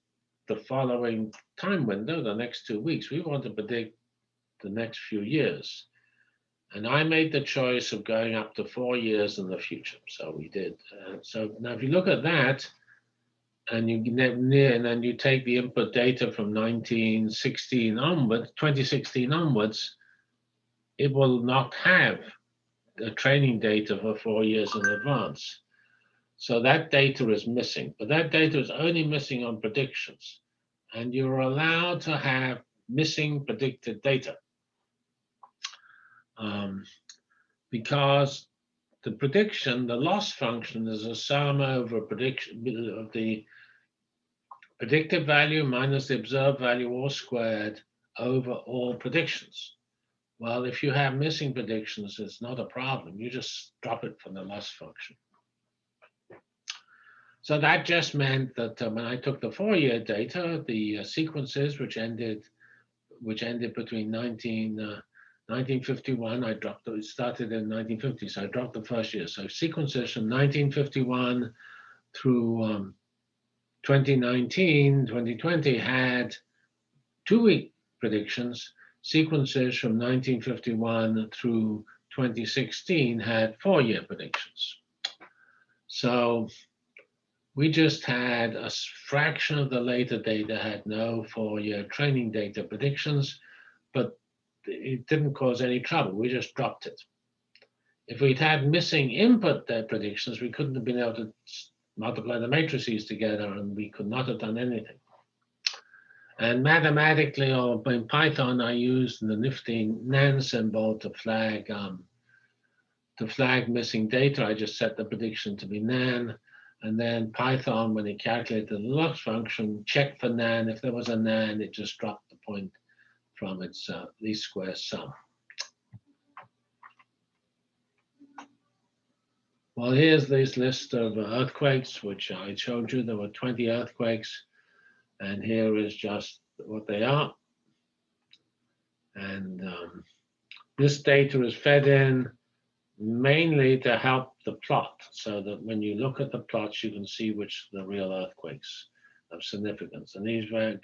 the following time window, the next two weeks. We want to predict the next few years. And I made the choice of going up to four years in the future. So we did. Uh, so now if you look at that, and you and then you take the input data from 1916 onwards, 2016 onwards, it will not have the training data for four years in advance. So that data is missing, but that data is only missing on predictions. And you're allowed to have missing predicted data um, because the prediction, the loss function is a sum over prediction of the predicted value minus the observed value all squared over all predictions. Well, if you have missing predictions, it's not a problem. You just drop it from the loss function. So that just meant that uh, when I took the four-year data, the uh, sequences which ended, which ended between 19, uh, 1951, I dropped, it started in 1950, so I dropped the first year. So sequences from 1951 through um, 2019, 2020 had two-week predictions. Sequences from 1951 through 2016 had four-year predictions. So we just had a fraction of the later data had no four-year training data predictions, but it didn't cause any trouble. We just dropped it. If we'd had missing input predictions, we couldn't have been able to multiply the matrices together and we could not have done anything. And mathematically, or in Python, I used the nifty nan symbol to flag um, to flag missing data. I just set the prediction to be nan. And then Python, when it calculated the loss function, checked for nan. If there was a nan, it just dropped the point from its uh, least square sum. Well, here's this list of earthquakes, which I showed you. There were 20 earthquakes, and here is just what they are. And um, this data is fed in mainly to help the plot, so that when you look at the plots, you can see which the real earthquakes of significance. And these were,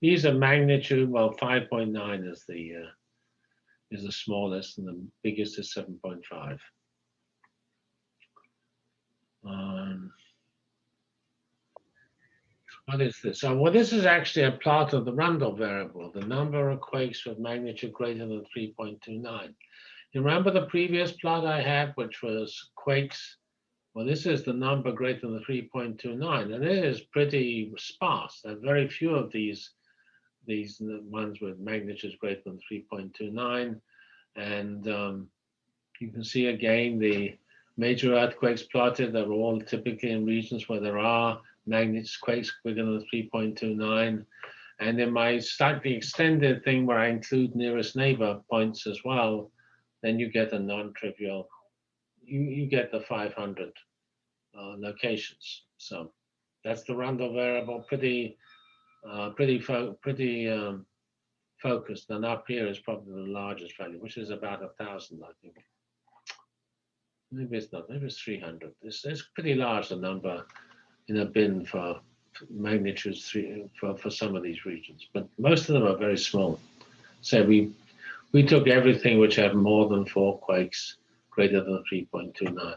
these are magnitude, well, 5.9 is the uh, is the smallest and the biggest is 7.5. Um, what is this? So, well, this is actually a plot of the Rundle variable, the number of quakes with magnitude greater than 3.29. You remember the previous plot I had, which was quakes well, this is the number greater than 3.29, and it is pretty sparse. There are very few of these, these ones with magnitudes greater than 3.29. And um, you can see again the major earthquakes plotted. They're all typically in regions where there are magnitudes quakes bigger than 3.29. And in my slightly extended thing where I include nearest neighbor points as well, then you get a non-trivial, you, you get the 500 uh, locations. So that's the Rundle variable, pretty, uh, pretty, fo pretty um, focused. And up here is probably the largest value, which is about a thousand, I think. maybe it's not, maybe it's 300. It's, it's pretty large, the number in a bin for magnitudes three for, for some of these regions, but most of them are very small. So we we took everything which had more than four quakes greater than 3.29.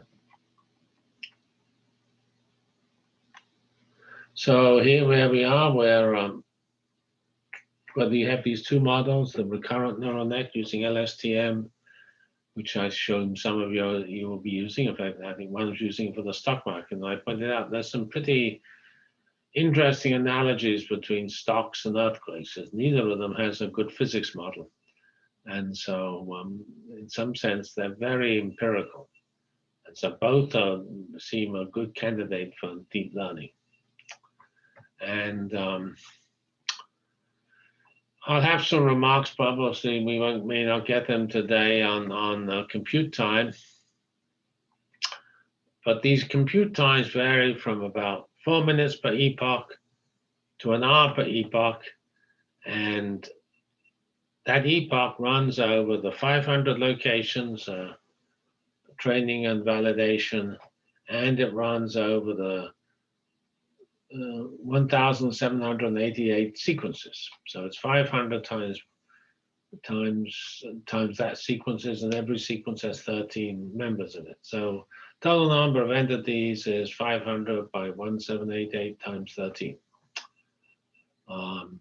So here where we are, where um, whether you have these two models, the recurrent neural net using LSTM, which I showed some of you you will be using. In fact, I think one using for the stock market, and I pointed out there's some pretty interesting analogies between stocks and earthquakes. Neither of them has a good physics model. And so um, in some sense, they're very empirical. And so both are, seem a good candidate for deep learning. And um, I'll have some remarks, obviously we won't, may not get them today on, on uh, compute time. But these compute times vary from about four minutes per epoch to an hour per epoch. And that epoch runs over the 500 locations, uh, training and validation, and it runs over the uh, 1,788 sequences. So it's 500 times times times that sequences, and every sequence has 13 members in it. So total number of entities is 500 by 1788 times 13. Um,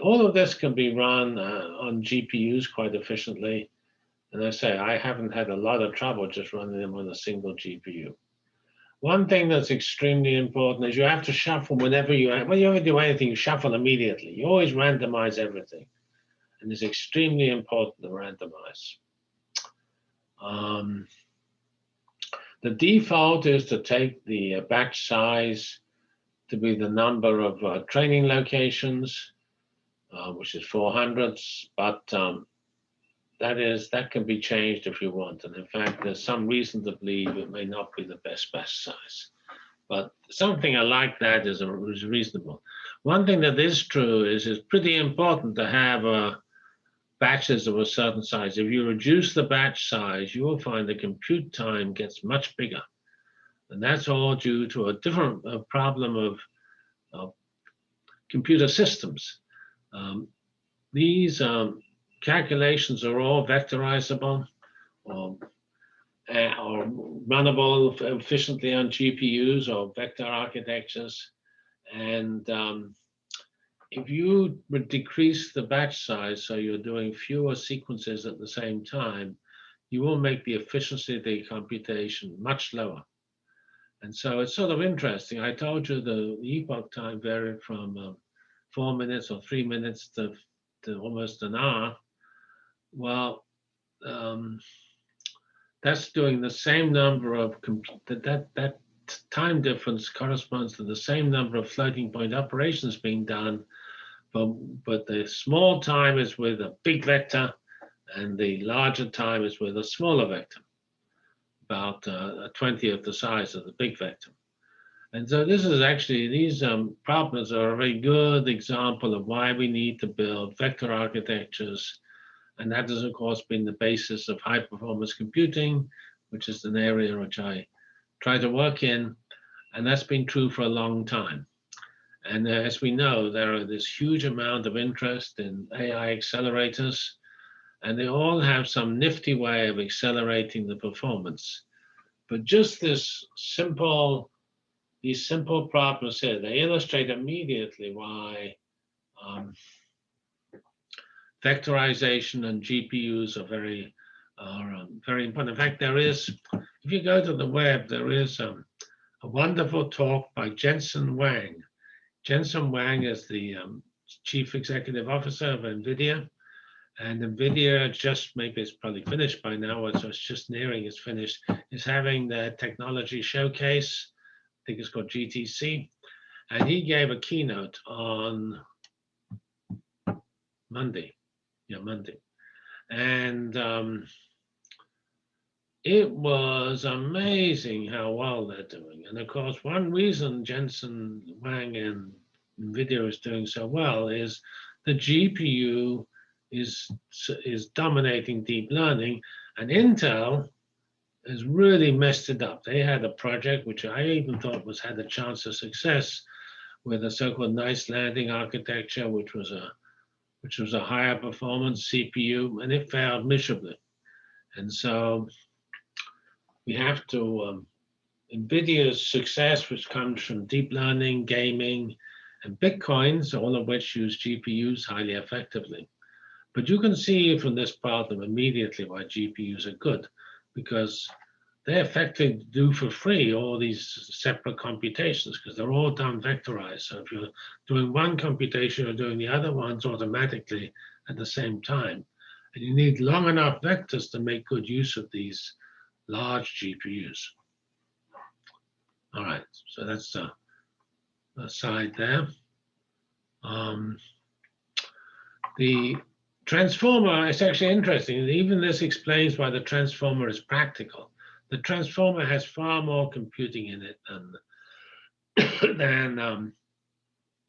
all of this can be run uh, on GPUs quite efficiently. And I say, I haven't had a lot of trouble just running them on a single GPU. One thing that's extremely important is you have to shuffle whenever you, when you ever do anything, you shuffle immediately. You always randomize everything. And it's extremely important to randomize. Um, the default is to take the uh, batch size to be the number of uh, training locations uh, which is 400, but um, that is that can be changed if you want. And in fact, there's some reason to believe it may not be the best batch size. But something like that is, a, is reasonable. One thing that is true is it's pretty important to have uh, batches of a certain size. If you reduce the batch size, you will find the compute time gets much bigger. And that's all due to a different a problem of, of computer systems. Um, these um, calculations are all vectorizable or, uh, or runnable efficiently on GPUs or vector architectures. And um, if you would decrease the batch size so you're doing fewer sequences at the same time, you will make the efficiency of the computation much lower. And so it's sort of interesting. I told you the epoch time varied from um, four minutes or three minutes to, to almost an hour, well, um, that's doing the same number of, that, that, that time difference corresponds to the same number of floating point operations being done, but, but the small time is with a big vector and the larger time is with a smaller vector, about uh, a 20th the size of the big vector. And so this is actually, these um, problems are a very good example of why we need to build vector architectures. And that has, of course, been the basis of high performance computing, which is an area which I try to work in. And that's been true for a long time. And uh, as we know, there are this huge amount of interest in AI accelerators, and they all have some nifty way of accelerating the performance. But just this simple these simple problems here, they illustrate immediately why um, vectorization and GPUs are very, are um, very important. In fact, there is, if you go to the web, there is um, a wonderful talk by Jensen Huang. Jensen Huang is the um, chief executive officer of NVIDIA. And NVIDIA just, maybe it's probably finished by now, or it's just nearing its finish, is having their technology showcase think it's called GTC. And he gave a keynote on Monday. Yeah, Monday. And um, it was amazing how well they're doing. And of course, one reason Jensen Huang and NVIDIA is doing so well is the GPU is, is dominating deep learning and Intel has really messed it up. They had a project which I even thought was had a chance of success with a so-called Knights Landing architecture, which was a which was a higher performance CPU, and it failed miserably. And so we have to um, NVIDIA's success, which comes from deep learning, gaming, and Bitcoins, all of which use GPUs highly effectively. But you can see from this problem immediately why GPUs are good because they effectively do for free all these separate computations because they're all done vectorized. So if you're doing one computation, you're doing the other ones automatically at the same time. And you need long enough vectors to make good use of these large GPUs. All right, so that's the, side there. Um, the transformer is actually interesting. Even this explains why the transformer is practical. The transformer has far more computing in it than, than um,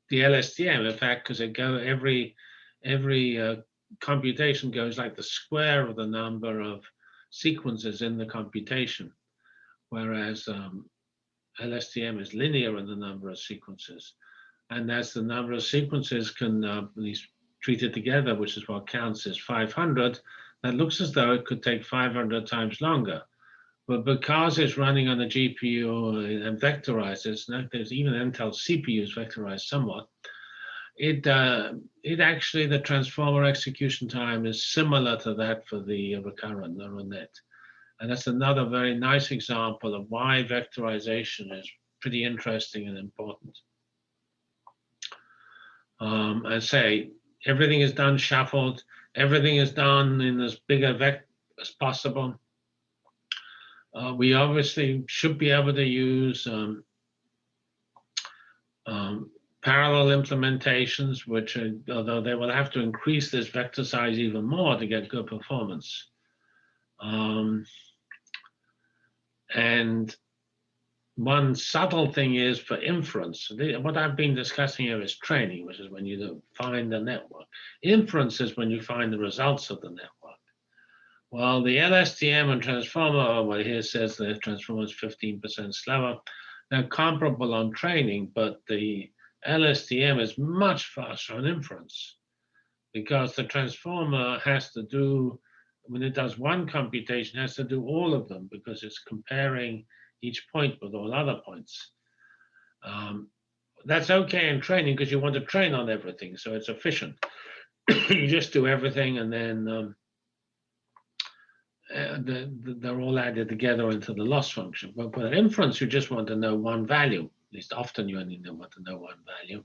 the LSTM. In fact, because it go every every uh, computation goes like the square of the number of sequences in the computation, whereas um, LSTM is linear in the number of sequences. And as the number of sequences can uh, be treated together, which is what counts as 500, that looks as though it could take 500 times longer. But because it's running on a GPU and vectorizes, there's even Intel CPUs vectorized somewhat, it uh, it actually the transformer execution time is similar to that for the recurrent neural net. And that's another very nice example of why vectorization is pretty interesting and important. Um, I say everything is done shuffled, everything is done in as big a vector as possible. Uh, we obviously should be able to use um, um, parallel implementations, which are, although they will have to increase this vector size even more to get good performance. Um, and one subtle thing is for inference. What I've been discussing here is training, which is when you find the network. Inference is when you find the results of the network. Well, the LSTM and transformer, oh, well, here says the transformer is 15% slower. They're comparable on training, but the LSTM is much faster on inference because the transformer has to do, when it does one computation, has to do all of them because it's comparing each point with all other points. Um, that's okay in training because you want to train on everything, so it's efficient. you just do everything and then um, uh, the, the, they're all added together into the loss function. But with inference, you just want to know one value. At least often you only want to know one value.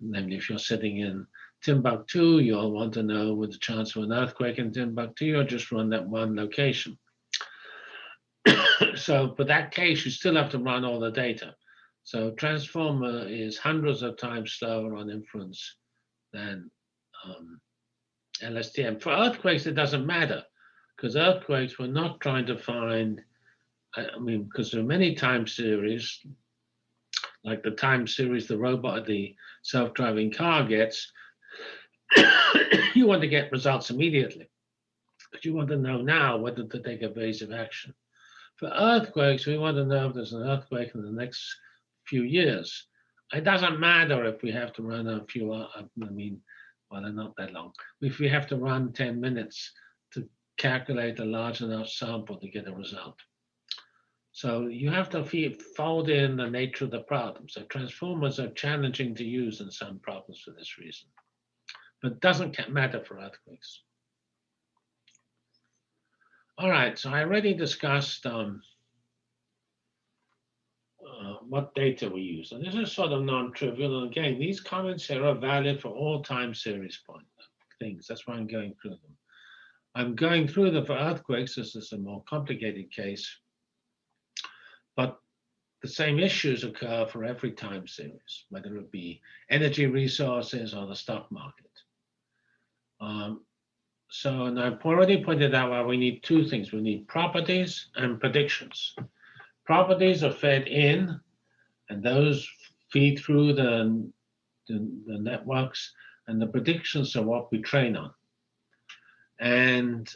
Namely, if you're sitting in Timbuktu, you'll want to know with the chance of an earthquake in Timbuktu, you'll just run that one location. So for that case, you still have to run all the data. So transformer is hundreds of times slower on inference than um, LSTM. For earthquakes, it doesn't matter because earthquakes were not trying to find, I mean, because there are many time series, like the time series the robot, the self-driving car gets, you want to get results immediately. But you want to know now whether to take evasive action. For earthquakes, we want to know if there's an earthquake in the next few years. It doesn't matter if we have to run a few, uh, I mean, well, they're not that long. If we have to run 10 minutes to calculate a large enough sample to get a result. So you have to fold in the nature of the problem. So transformers are challenging to use in some problems for this reason, but doesn't matter for earthquakes. All right, so I already discussed um, uh, what data we use. And this is sort of non-trivial. And again, these comments here are valid for all time series point things. That's why I'm going through them. I'm going through them for earthquakes. This is a more complicated case, but the same issues occur for every time series, whether it be energy resources or the stock market. Um, so, and I've already pointed out why we need two things. We need properties and predictions. Properties are fed in, and those feed through the, the, the networks, and the predictions are what we train on. And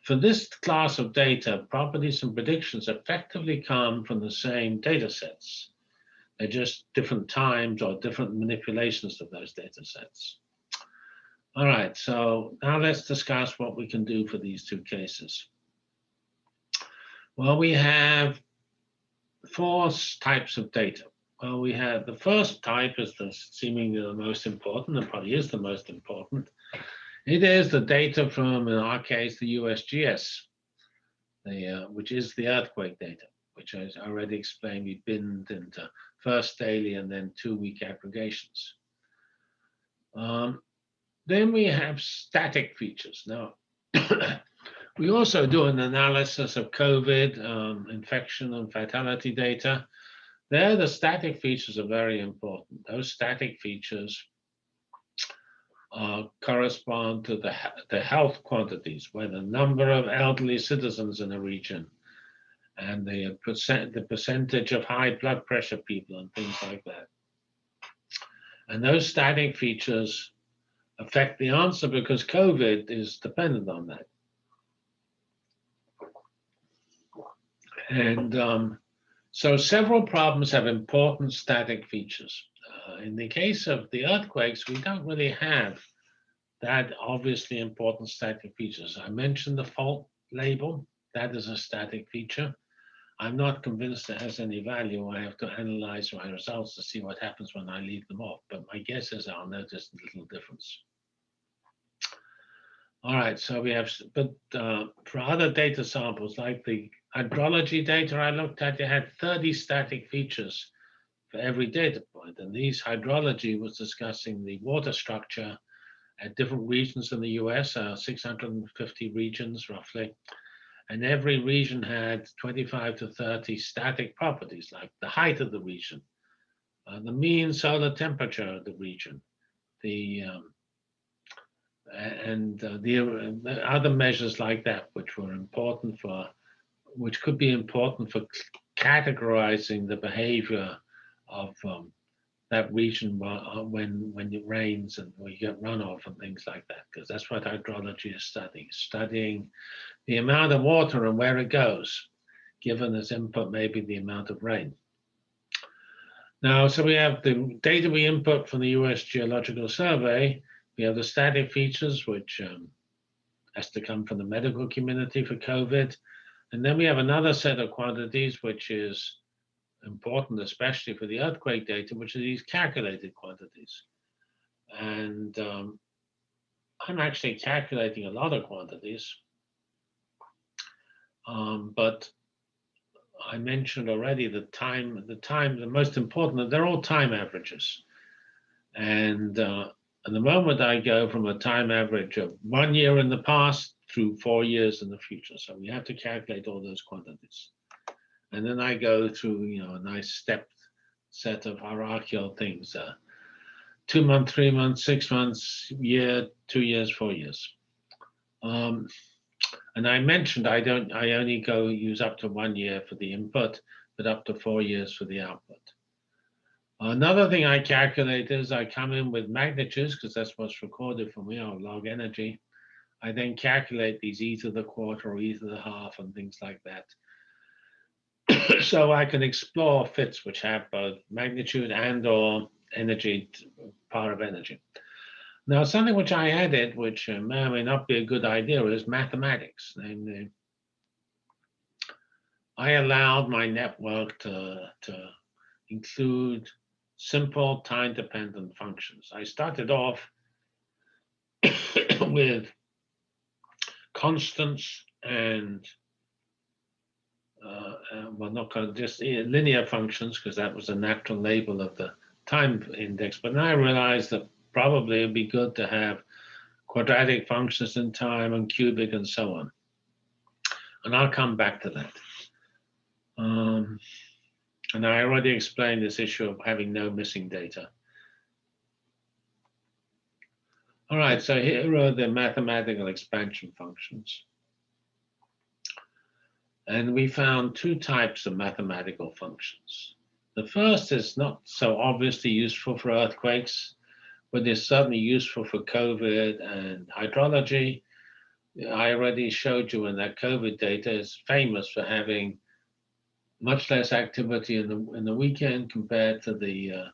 for this class of data, properties and predictions effectively come from the same data sets. They're just different times or different manipulations of those data sets. All right, so now let's discuss what we can do for these two cases. Well, we have four types of data. Well, we have the first type is the seemingly the most important, and probably is the most important. It is the data from, in our case, the USGS, the, uh, which is the earthquake data, which I already explained we binned into first daily and then two-week aggregations. Um, then we have static features. Now, we also do an analysis of COVID um, infection and fatality data. There, the static features are very important. Those static features uh, correspond to the, the health quantities, where the number of elderly citizens in a region and the percent the percentage of high blood pressure people and things like that. And those static features affect the answer because COVID is dependent on that. And um, so several problems have important static features. Uh, in the case of the earthquakes, we don't really have that obviously important static features. I mentioned the fault label. That is a static feature. I'm not convinced it has any value. I have to analyze my results to see what happens when I leave them off. But my guess is I'll notice a little difference. All right, so we have, but uh, for other data samples, like the hydrology data I looked at, it had 30 static features for every data point. And these hydrology was discussing the water structure at different regions in the US, uh, 650 regions roughly. And every region had 25 to 30 static properties, like the height of the region, uh, the mean solar temperature of the region, the um, and uh, the, uh, the, other measures like that, which were important for, which could be important for categorizing the behavior of um, that region uh, when when it rains and we get runoff and things like that, because that's what hydrology is studying, studying the amount of water and where it goes, given as input maybe the amount of rain. Now, so we have the data we input from the US Geological Survey, we have the static features, which um, has to come from the medical community for COVID. And then we have another set of quantities, which is important, especially for the earthquake data, which are these calculated quantities. And um, I'm actually calculating a lot of quantities. Um, but I mentioned already the time, the time, the most important, they're all time averages. And uh, and the moment I go from a time average of one year in the past through four years in the future. So we have to calculate all those quantities. And then I go through, you know, a nice stepped set of hierarchical things. Uh, two months, three months, six months, year, two years, four years. Um, and I mentioned I don't, I only go use up to one year for the input, but up to four years for the output. Another thing I calculate is I come in with magnitudes because that's what's recorded for me on log energy. I then calculate these e to the quarter or e to the half and things like that. so I can explore fits which have both magnitude and or energy, power of energy. Now, something which I added, which uh, may or may not be a good idea, is mathematics. And, uh, I allowed my network to, to include simple time-dependent functions. I started off with constants and uh, uh, well, not just linear functions because that was a natural label of the time index. But now I realized that probably it'd be good to have quadratic functions in time and cubic and so on. And I'll come back to that. Um, and I already explained this issue of having no missing data. All right, so here are the mathematical expansion functions. And we found two types of mathematical functions. The first is not so obviously useful for earthquakes, but is certainly useful for COVID and hydrology, I already showed you in that COVID data is famous for having much less activity in the in the weekend compared to the uh,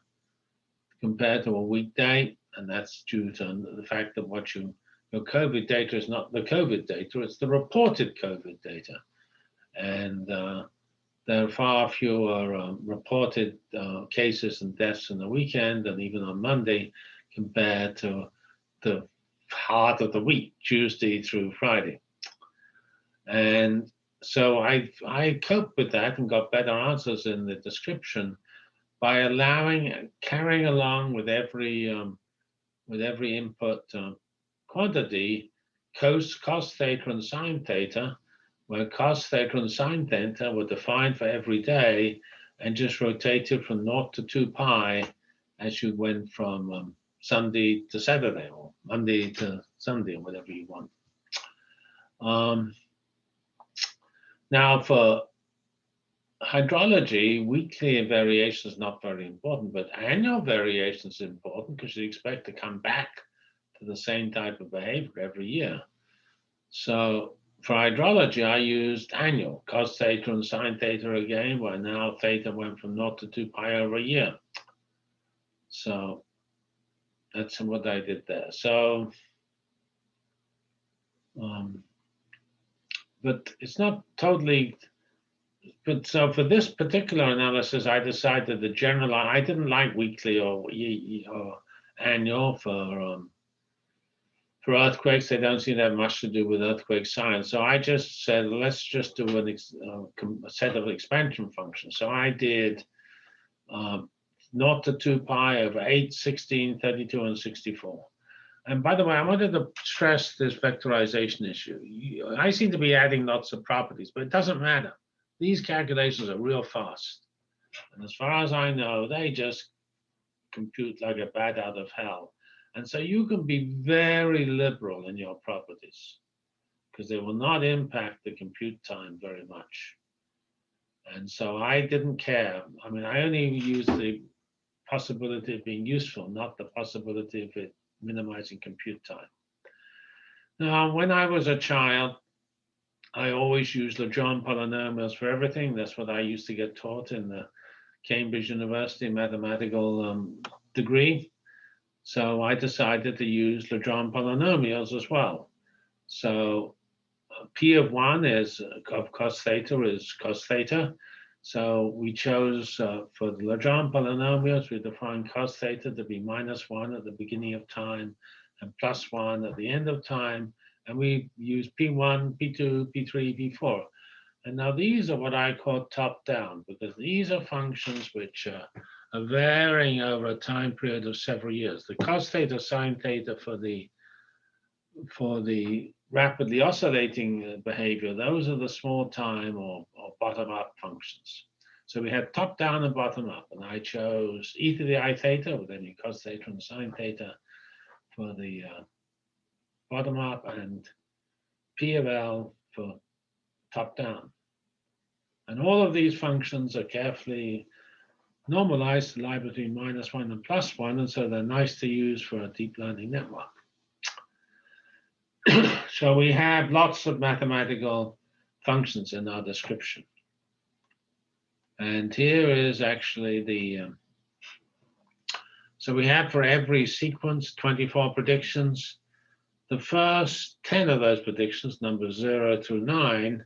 compared to a weekday, and that's due to the fact that what you your COVID data is not the COVID data; it's the reported COVID data, and uh, there are far fewer um, reported uh, cases and deaths in the weekend and even on Monday compared to the heart of the week, Tuesday through Friday. And so I I coped with that and got better answers in the description by allowing carrying along with every um, with every input uh, quantity cos cos theta and sine theta, where cos theta and sine theta were defined for every day and just rotated from naught to two pi as you went from um, Sunday to Saturday or Monday to Sunday or whatever you want. Um, now for hydrology, weekly variation is not very important, but annual variation is important because you expect to come back to the same type of behavior every year. So for hydrology, I used annual cos theta and sine theta again, where now theta went from naught to two pi over a year. So that's what I did there. So, um, but it's not totally, but so for this particular analysis, I decided the general, I didn't like weekly or, or annual for, um, for earthquakes, they don't seem to have much to do with earthquake science. So I just said, let's just do an uh, a set of expansion functions. So I did um, naught to 2 pi over 8, 16, 32, and 64. And by the way, I wanted to stress this vectorization issue. I seem to be adding lots of properties, but it doesn't matter. These calculations are real fast. And as far as I know, they just compute like a bat out of hell. And so you can be very liberal in your properties because they will not impact the compute time very much. And so I didn't care. I mean, I only used the possibility of being useful, not the possibility of it minimizing compute time. Now, when I was a child, I always used Legendre polynomials for everything. That's what I used to get taught in the Cambridge University mathematical um, degree. So I decided to use Legendre polynomials as well. So uh, P of one is uh, of cos theta is cos theta. So we chose uh, for the Legendre polynomials, we defined cos theta to be minus one at the beginning of time and plus one at the end of time. And we use P1, P2, P3, P4. And now these are what I call top down because these are functions which uh, are varying over a time period of several years. The cos theta, sine theta for the for the rapidly oscillating uh, behavior, those are the small time or, or bottom up functions. So we had top down and bottom up, and I chose e to the i theta, with any cos theta and sine theta for the uh, bottom up, and p of l for top down. And all of these functions are carefully normalized to lie between minus one and plus one, and so they're nice to use for a deep learning network. so we have lots of mathematical functions in our description. And here is actually the, um, so we have for every sequence 24 predictions. The first 10 of those predictions, numbers zero through nine,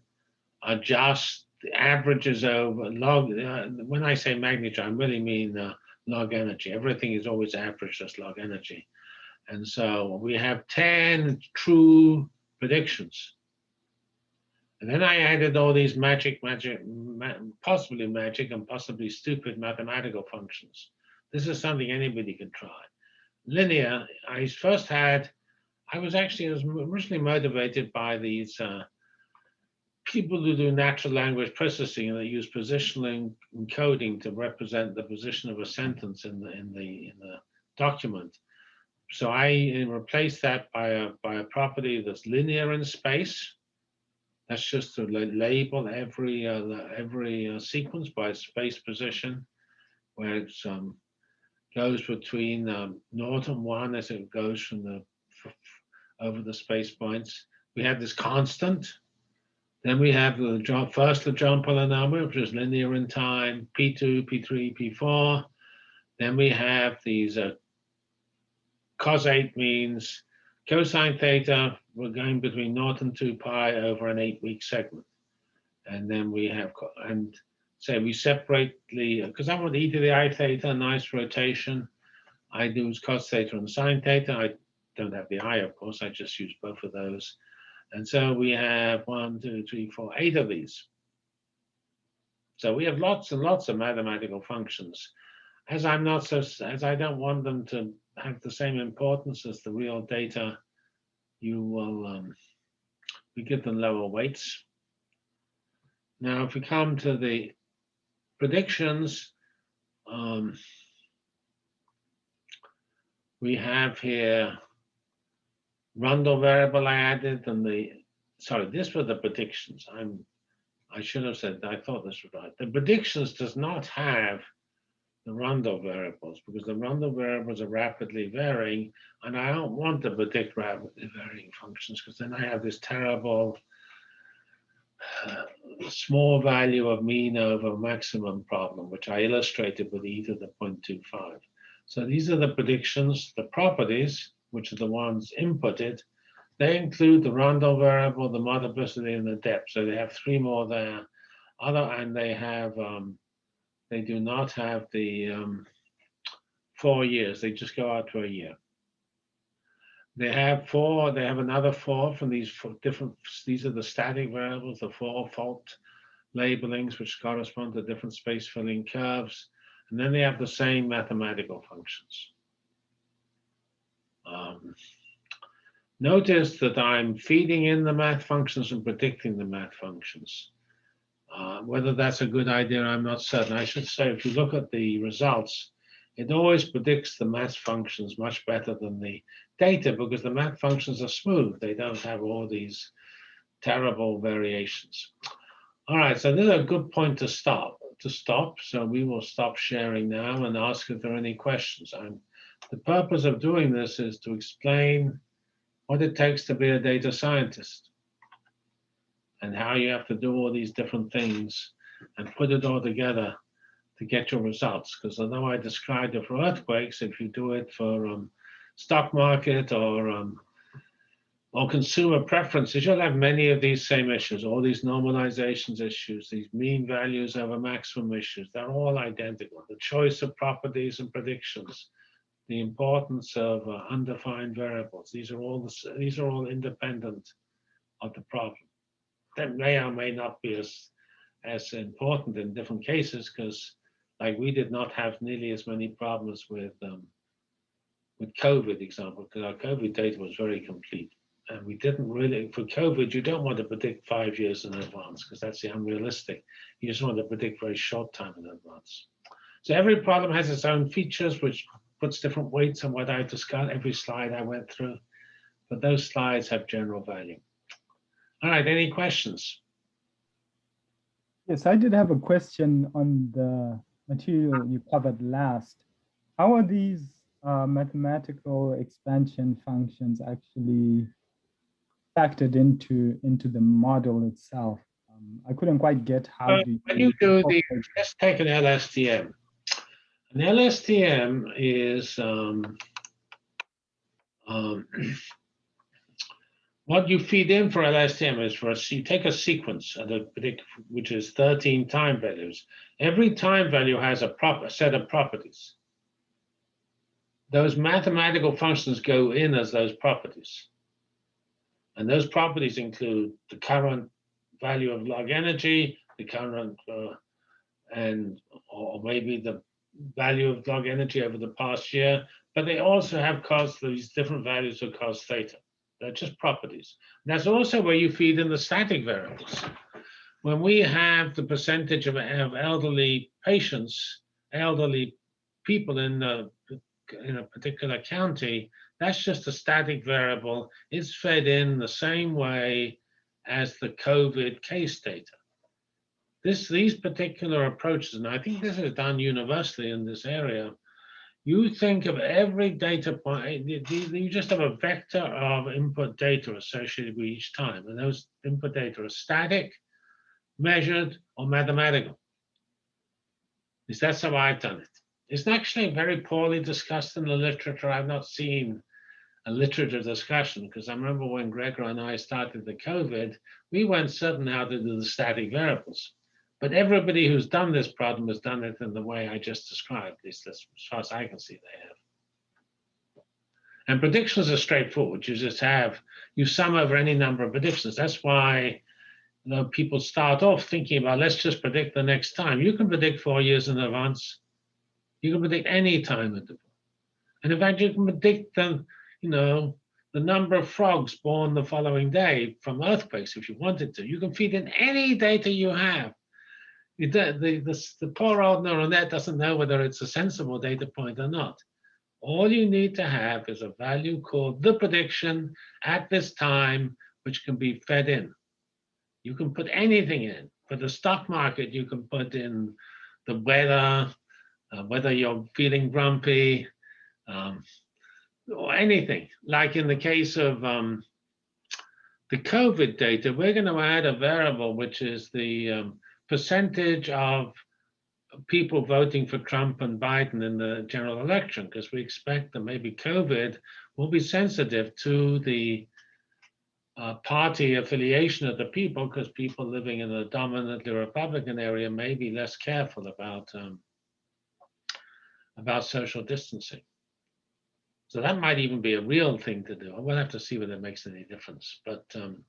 are just the averages over log. Uh, when I say magnitude, I really mean uh, log energy. Everything is always averaged as log energy. And so we have 10 true predictions. And then I added all these magic, magic, ma possibly magic and possibly stupid mathematical functions. This is something anybody can try. Linear, I first had, I was actually originally motivated by these uh, people who do natural language processing and they use positional encoding to represent the position of a sentence in the in the in the document. So I replace that by a, by a property that's linear in space. That's just to label every uh, every uh, sequence by space position, where it um, goes between um, naught and one as it goes from the over the space points. we have this constant. Then we have the first Legendre polynomial, which is linear in time, P2, P3, P4. Then we have these uh, cosine means cosine theta, we're going between naught and 2 pi over an eight-week segment. And then we have, and say we separate the, because I want e to the i theta, nice rotation. I do cos theta and sine theta. I don't have the i, of course, I just use both of those. And so we have one, two, three, four, eight of these. So we have lots and lots of mathematical functions. As I'm not so, as I don't want them to have the same importance as the real data, you will, um, we give them lower weights. Now, if we come to the predictions, um, we have here Rundle variable I added and the, sorry, this were the predictions. I'm, I should have said, I thought this was right. The predictions does not have the Rundle variables because the Rundle variables are rapidly varying and I don't want to predict rapidly varying functions because then I have this terrible uh, small value of mean over maximum problem, which I illustrated with e to the 0.25. So these are the predictions, the properties, which are the ones inputted. They include the Rundle variable, the multiplicity, and the depth. So they have three more there. Other and they have um, they do not have the um, four years. They just go out for a year. They have four. They have another four from these four different. These are the static variables, the four fault labelings, which correspond to different space filling curves. And then they have the same mathematical functions. Um, notice that I'm feeding in the math functions and predicting the math functions. Uh, whether that's a good idea, I'm not certain. I should say, if you look at the results, it always predicts the math functions much better than the data because the math functions are smooth. They don't have all these terrible variations. All right, so this is a good point to stop. To stop, so we will stop sharing now and ask if there are any questions. I'm the purpose of doing this is to explain what it takes to be a data scientist and how you have to do all these different things and put it all together to get your results. Because I know I described it for earthquakes, if you do it for um, stock market or um, or consumer preferences, you'll have many of these same issues, all these normalizations issues, these mean values over maximum issues. They're all identical. The choice of properties and predictions the importance of uh, undefined variables. These are all the, these are all independent of the problem. That may or may not be as as important in different cases because, like, we did not have nearly as many problems with um, with COVID example because our COVID data was very complete. And we didn't really, for COVID, you don't want to predict five years in advance because that's the unrealistic. You just want to predict very short time in advance. So every problem has its own features, which puts different weights on what I discussed, every slide I went through, but those slides have general value. All right, any questions? Yes, I did have a question on the material you covered last. How are these uh, mathematical expansion functions actually factored into into the model itself? Um, I couldn't quite get how. Uh, when you do the, let's take an LSTM. An LSTM is um, um, what you feed in for LSTM is for a, you take a sequence which is 13 time values. Every time value has a proper set of properties. Those mathematical functions go in as those properties. And those properties include the current value of log energy, the current, uh, and or maybe the value of log energy over the past year, but they also have cos these different values of cos theta. They're just properties. That's also where you feed in the static variables. When we have the percentage of, of elderly patients, elderly people in a, in a particular county, that's just a static variable. It's fed in the same way as the COVID case data this these particular approaches, and I think this is done universally in this area, you think of every data point, eh, you- you just have a vector of input data associated with each time, and those input data are static, measured, or mathematical. At least that's how I've done it. It's actually very poorly discussed in the literature. I've not seen a literature discussion because I remember when Gregor and I started the COVID, we weren't certain how to do the static variables. But everybody who's done this problem has done it in the way I just described, at least as far as I can see they have. And predictions are straightforward. You just have, you sum over any number of predictions. That's why you know, people start off thinking about, let's just predict the next time. You can predict four years in advance. You can predict any time interval. And in fact, you can predict the, you know, the number of frogs born the following day from earthquakes if you wanted to. You can feed in any data you have. The, the, the poor old neural net doesn't know whether it's a sensible data point or not. All you need to have is a value called the prediction at this time, which can be fed in. You can put anything in. For the stock market, you can put in the weather, uh, whether you're feeling grumpy, um, or anything. Like in the case of um, the COVID data, we're going to add a variable, which is the um, percentage of people voting for Trump and Biden in the general election, because we expect that maybe COVID will be sensitive to the uh, party affiliation of the people, because people living in a dominantly Republican area may be less careful about um, about social distancing. So that might even be a real thing to do. We'll have to see whether it makes any difference. But um,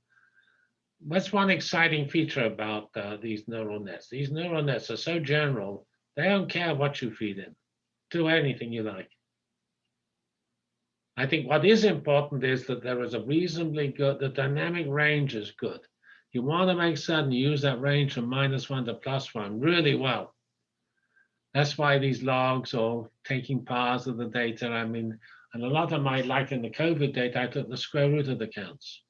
that's one exciting feature about uh, these neural nets. These neural nets are so general, they don't care what you feed in. Do anything you like. I think what is important is that there is a reasonably good, the dynamic range is good. You want to make certain you use that range from minus one to plus one really well. That's why these logs or taking parts of the data, I mean, and a lot of my, like in the COVID data, I took the square root of the counts.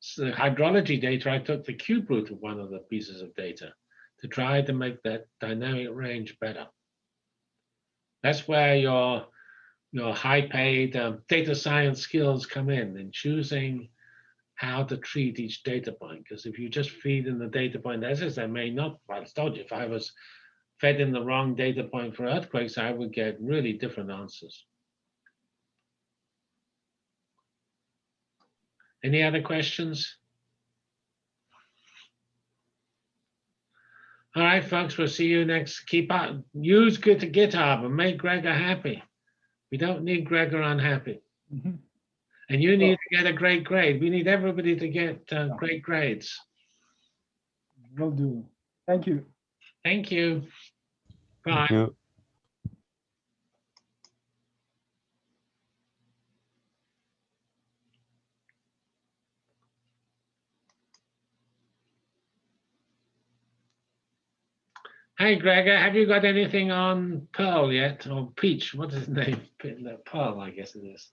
So the hydrology data, I took the cube root of one of the pieces of data to try to make that dynamic range better. That's where your, your high-paid um, data science skills come in, in choosing how to treat each data point. Because if you just feed in the data point as is, I may not, well, I told you, if I was fed in the wrong data point for earthquakes, I would get really different answers. Any other questions? All right, folks, we'll see you next. Keep up, use good to GitHub and make Gregor happy. We don't need Gregor unhappy. Mhm. And you need to get a great grade. We need everybody to get uh, great grades. Will do. Thank you. Thank you. Bye. Thank you. Hey, Gregor, have you got anything on Pearl yet? Or Peach? What is his name? Pearl, I guess it is.